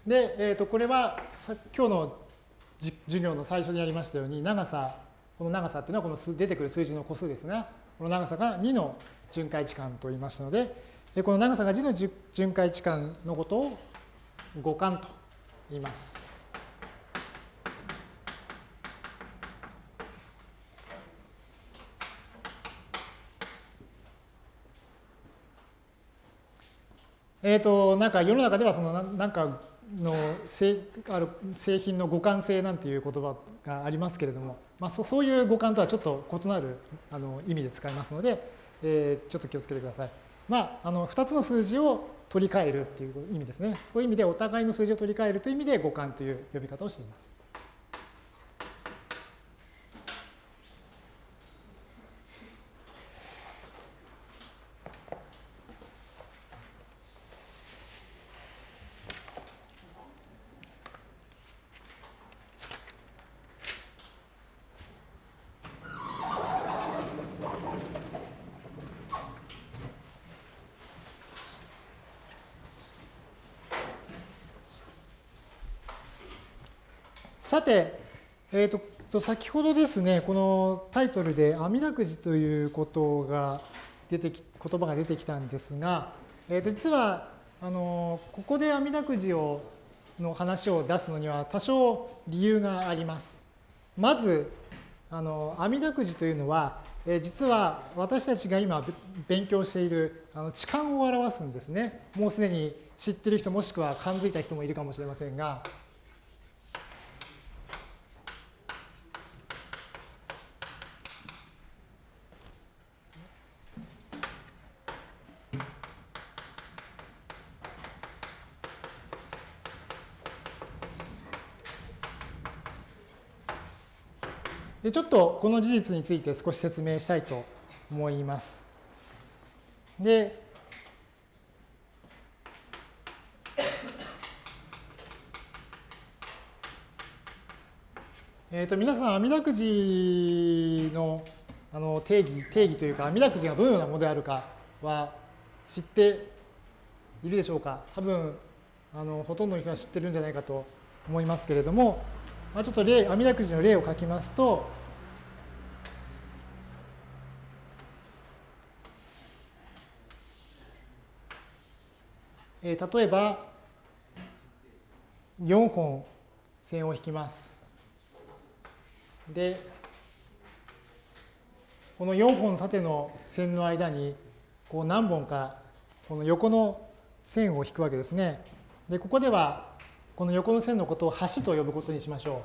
Speaker 1: で、えー、とこれは今日の授業の最初にやりましたように長さこの長さっていうのはこの出てくる数字の個数ですがこの長さが2の巡回置換と言いましたのでこの長さが2の巡回置換のことを互換と言います。えっ、ー、と、なんか世の中ではそのなんかの製ある製品の互換性なんていう言葉がありますけれども、まあ、そそういう互換とはちょっと異なるあの意味で使いますので、えー、ちょっと気をつけてください。まあ、あの2つの数字を取り替えるっていう意味ですね。そういう意味でお互いの数字を取り替えるという意味で互換という呼び方をしています。さて、えーと、先ほどですね、このタイトルで阿弥陀くじということが出てき、言葉が出てきたんですが、えー、と実は、あの、ここで阿弥陀くじを、の話を出すのには多少理由があります。まず、あの、阿弥陀くじというのは、え実は私たちが今勉強しているあの痴漢を表すんですね。もうすでに知ってる人もしくは感づいた人もいるかもしれませんが、ちょっとこの事実について少し説明したいと思います。で、えー、と皆さん、阿弥陀くじのあの定義、定義というか、阿弥陀くじがどのようなものであるかは知っているでしょうか？多分あのほとんどの人は知ってるんじゃないかと思いますけれども、まあ、ちょっと例、阿弥陀くじの例を書きますと、えー、例えば4本線を引きます。でこの4本縦の線の間にこう何本かこの横の線を引くわけですね。でここではこの横の線のことを橋と呼ぶことにしましょ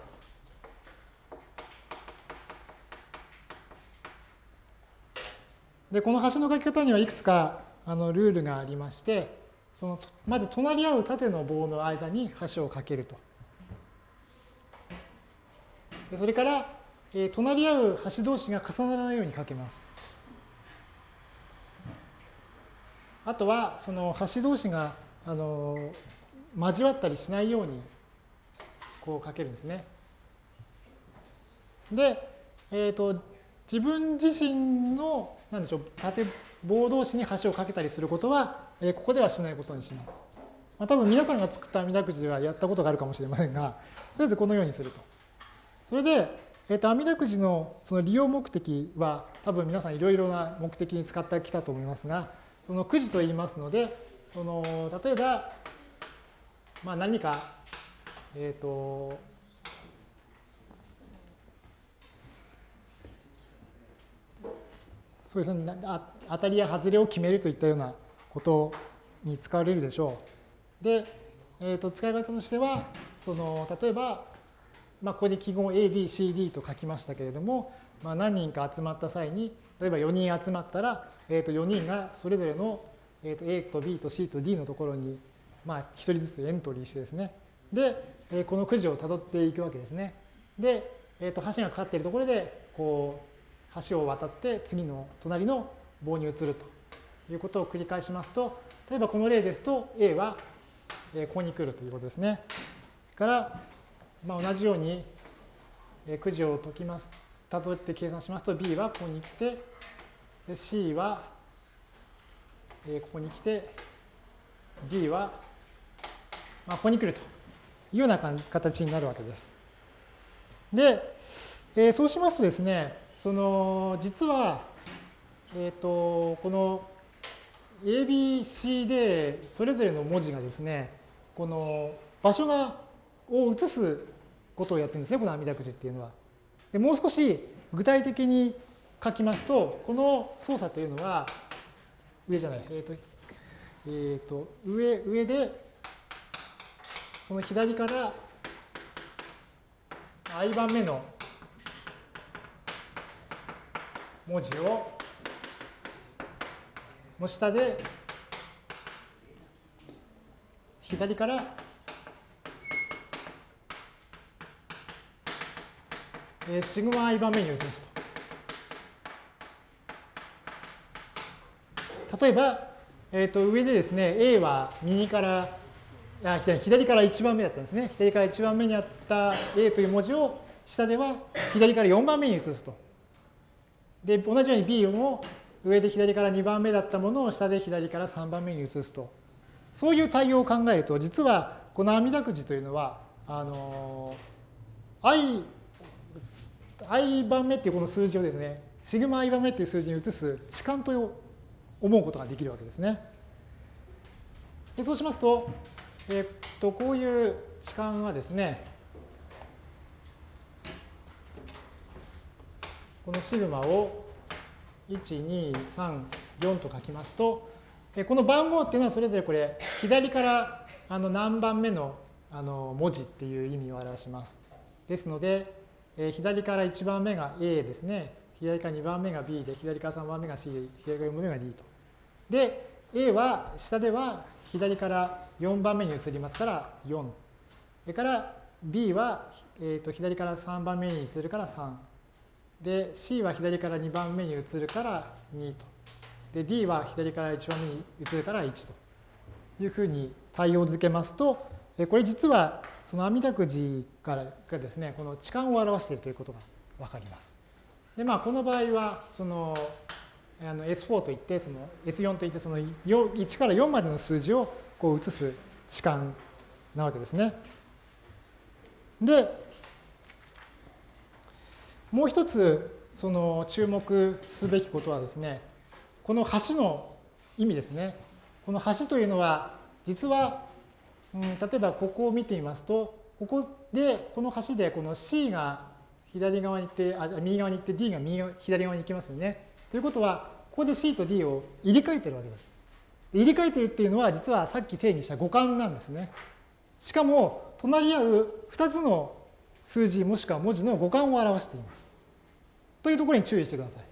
Speaker 1: う。でこの橋の書き方にはいくつかあのルールがありましてそのまず隣り合う縦の棒の間に橋を架けると。でそれから、えー、隣り合う橋同士が重ならないように架けます。あとはその橋同士があの交わったりしないようにこうかけるんですね。で、えーと、自分自身のなんでしょう縦棒同士に橋を架けたりすることはえここではしないことにします。まあ、多分皆さんが作った網だくじではやったことがあるかもしれませんが、とりあえずこのようにすると。それで、えっ、と、阿弥陀くじのその利用目的は多分皆さんいろいろな目的に使ってきたと思いますが、そのくじと言いますので、その例えば、まあ、何か、えっ、と、そうですね、当たりや外れを決めるといったようなことに使われるでしょう。で、えー、と使い方としては、その例えば、まあ、ここに記号 A、B、C、D と書きましたけれども、まあ、何人か集まった際に、例えば4人集まったら、えー、と4人がそれぞれの、えー、と A と B と C と D のところに、まあ、1人ずつエントリーしてですね、で、えこのくじをたどっていくわけですね。で、えー、と橋がかかっているところで、こう、橋を渡って次の隣の棒に移るということを繰り返しますと、例えばこの例ですと A はここに来るということですね。から、まあ、同じようにくじを解きます。たどって計算しますと B はここに来て、C はここに来て、D はまあここに来るというような形になるわけです。で、えー、そうしますとですね、その実は、えーと、この ABC でそれぞれの文字がですねこの場所がを移すことをやってるんですねこの阿弥陀くじっていうのは。でもう少し具体的に書きますとこの操作というのは上じゃないえっ、ー、と,、えーと上上でその左から i 番目の文字をの下で左からえシグマ i 番目に移すと。例えば、えー、と上でですね A は右からあ左から1番目だったんですね。左から1番目にあった A という文字を下では左から4番目に移すと。で、同じように B も上で左から2番目だったものを下で左から3番目に移すと。そういう対応を考えると、実はこの阿弥陀くじというのは、あの、i、i 番目っていうこの数字をですね、シグマ i 番目っていう数字に移す置換と思うことができるわけですね。でそうしますと、えっと、こういう置換はですね、このシグマを1、2、3、4と書きますと、この番号っていうのはそれぞれこれ、左からあの何番目のあの文字っていう意味を表します。ですので、左から1番目が A ですね。左から2番目が B で、左から3番目が C で、左から4番目が D と。で、A は下では左から4番目に移りますから4。それから B は、えー、と左から3番目に移るから3。で、C は左から2番目に移るから2と。で、D は左から1番目に移るから1というふうに対応づけますと、これ実はその阿弥陀くじからがですね、この置換を表しているということがわかります。で、まあ、この場合は、その、あの S4 といって、その S4 といって、その1から4までの数字をこう移す置換なわけですね。で、もう一つその注目すべきことはですね、この橋の意味ですね。この橋というのは、実は、うん、例えばここを見てみますと、ここで、この橋でこの C が左側に行って、あ右側に行って D が右左側に行きますよね。ということは、ここで C と D を入れ替えてるわけです。入れ替えてるっていうのは、実はさっき定義した互換なんですね。しかも、隣り合う2つの数字もしくは文字の互換を表しています。というところに注意してください。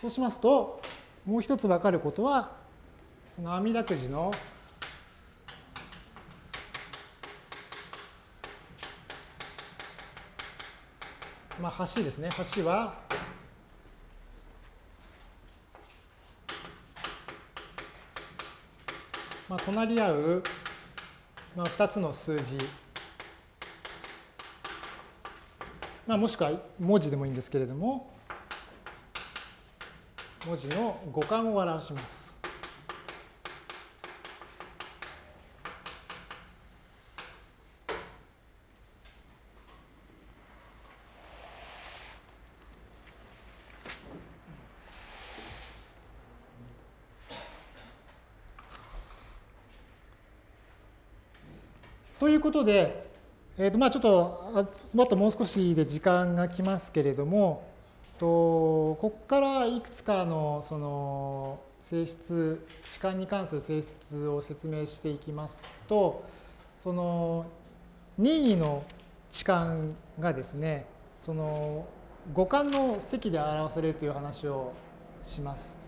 Speaker 1: そうしますと、もう一つ分かることは、その阿弥陀くじのまあ、橋ですね。橋は、まあ、隣り合う、まあ、2つの数字まあ、もしくは文字でもいいんですけれども、文字の五感を表します。ことで、えー、とまあちょっともっともう少しで時間が来ますけれども、とここからいくつかのその性質、置換に関する性質を説明していきますと、その任意の置換がですね、その五感の積で表されるという話をします。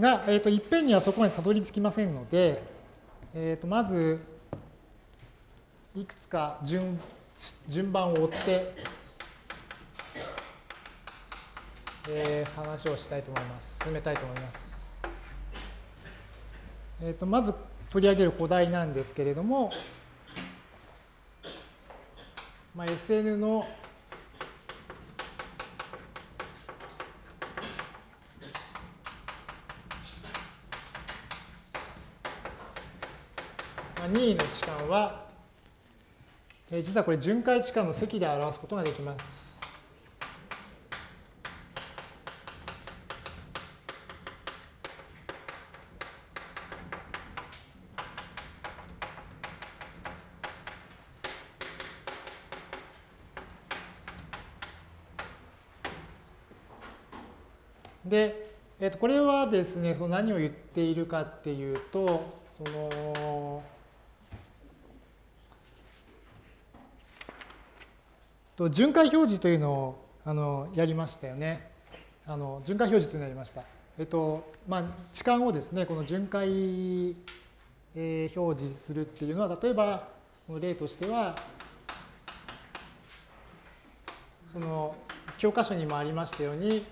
Speaker 1: が、えーと、いっぺんにはそこまでたどり着きませんので、えーと、まずいくつか順順番を追って、えー、話をしたいと思います。進めたいと思います。えーと、まず取り上げるお題なんですけれども、まあ、SN の任意の置換は、えー、実はこれ巡回置換の積で表すことができます。で、えー、とこれはですね、その何を言っているかっていうと、そのと巡回表示というのをあのやりましたよね。あの巡回表示というのをやりました。えっと、まあ、置換をですね、この巡回、えー、表示するっていうのは、例えば、その例としては、その教科書にもありましたように、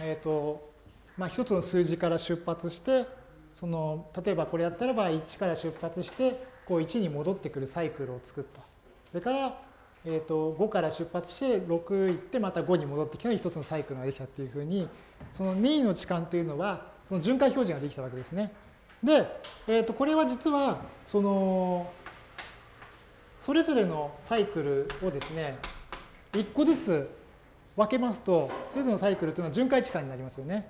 Speaker 1: えっ、と、まあ、一つの数字から出発して、その例えばこれやったらば1から出発してこう1に戻ってくるサイクルを作った。それから、えー、と5から出発して6行ってまた5に戻ってきたの一つのサイクルができたっていうふうにその任意の置換というのはその巡回表示ができたわけですね。で、えー、とこれは実はそのそれぞれのサイクルをですね1個ずつ分けますとそれぞれのサイクルというのは巡回置換になりますよね。だか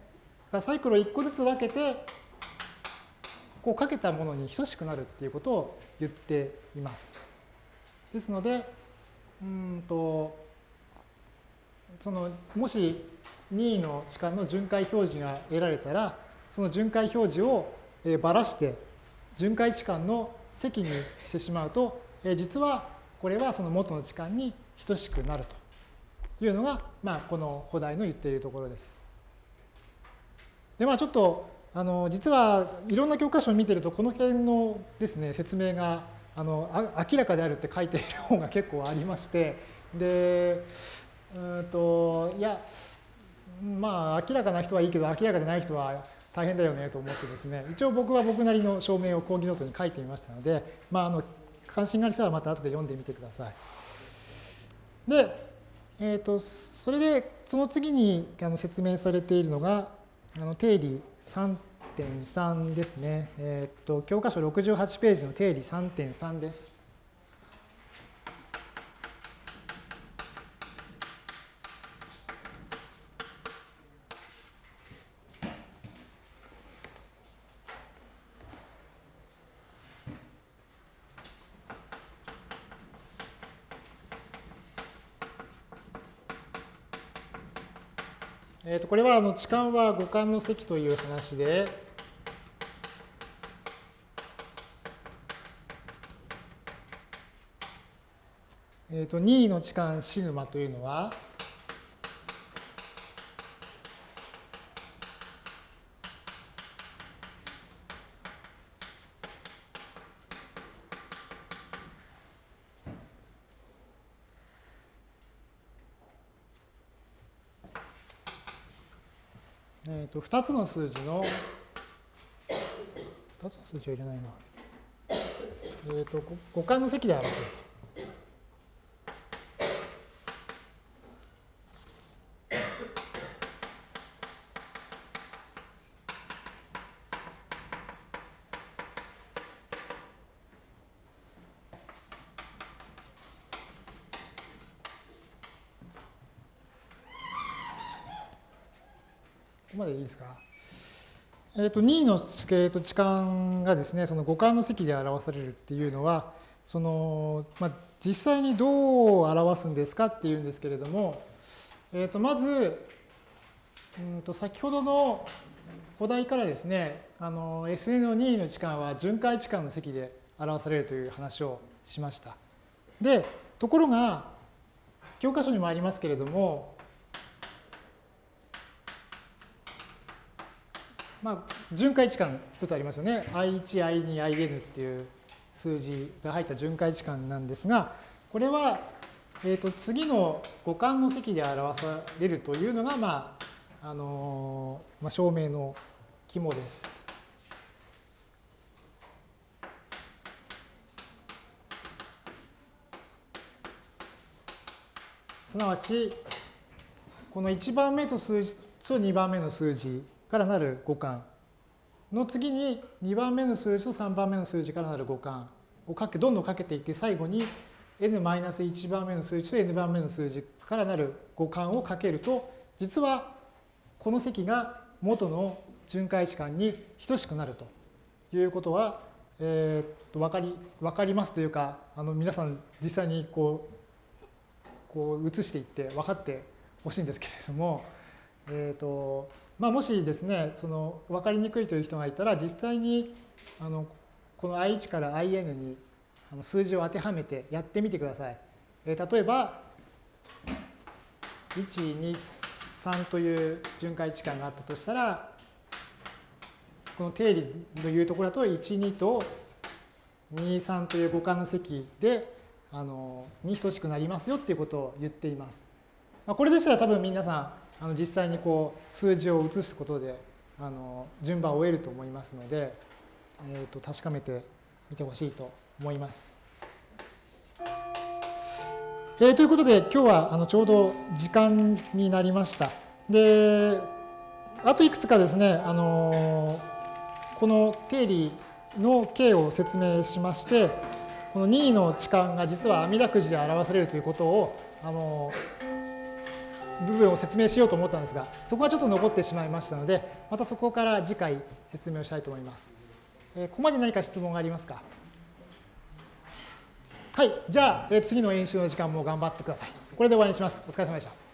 Speaker 1: らサイクルを1個ずつ分けてこうかけたものに等しくなるっていうことを言っています。ですので、うんとそのもし任意の置換の巡回表示が得られたら、その巡回表示をばらして巡回置換の積にしてしまうと、実はこれはその元の置換に等しくなるというのが、まあ、この古代の言っているところです。で、まあちょっとあの実はいろんな教科書を見てるとこの辺のですね説明があの明らかであるって書いている本が結構ありましてでうんといやまあ明らかな人はいいけど明らかでない人は大変だよねと思ってですね一応僕は僕なりの証明を講義ノートに書いてみましたので、まあ、あの関心がある人はまた後で読んでみてください。で、えーと、それでその次にあの説明されているのがあの定理3.3ですね。えっ、と、教科書68ページの定理3.3です。これはあの置換は五感の積という話で、えー、と任意の置換シグマというのは、と2つの数字の、2つの数字は入れないな。えっ、ー、と、互換の席で表せると。えっ、と、2の、えー、と置換がですね、その互換の積で表されるっていうのは、その、まあ、実際にどう表すんですかっていうんですけれども、えっ、と、まず、うんと先ほどのお題からですね、あの SN の2の置換は巡回置換の積で表されるという話をしました。で、ところが、教科書にもありますけれども、まあ、巡回置換一つありますよね。i1、i2、in っていう数字が入った巡回置換なんですが、これは、えー、と次の互換の積で表されるというのが、まああのまあ、証明の肝です。すなわち、この1番目と数字と2番目の数字からなる互換の次に2番目の数字と3番目の数字からなる互換をかけどんどんかけていって最後に n-1 番目の数字と n 番目の数字からなる互換をかけると実はこの積が元の巡回置換に等しくなるということは、えー、と分かり分かりますというかあの皆さん実際にこうこう移していって分かってほしいんですけれども、えーとまあ、もしですね、その分かりにくいという人がいたら、実際にあのこの i1 から in に数字を当てはめてやってみてください。えー、例えば、1、2、3という巡回置換があったとしたら、この定理のいうところだと、1、2と2、3という互換の積で、あの、に等しくなりますよっていうことを言っています。まあ、これでしたら多分皆さん、あの実際にこう数字を移すことであの順番を得ると思いますので、えー、と確かめてみてほしいと思います。えー、ということで今日はあのちょうど時間になりました。であといくつかですね、あのこの定理の形を説明しましてこの2の置換が実は阿弥陀くじで表されるということをあの部分を説明しようと思ったんですが、そこはちょっと残ってしまいましたので、またそこから次回説明をしたいと思います。えー、ここまで何か質問がありますか？はい。じゃあ、えー、次の演習の時間も頑張ってください。これで終わりにします。お疲れ様でした。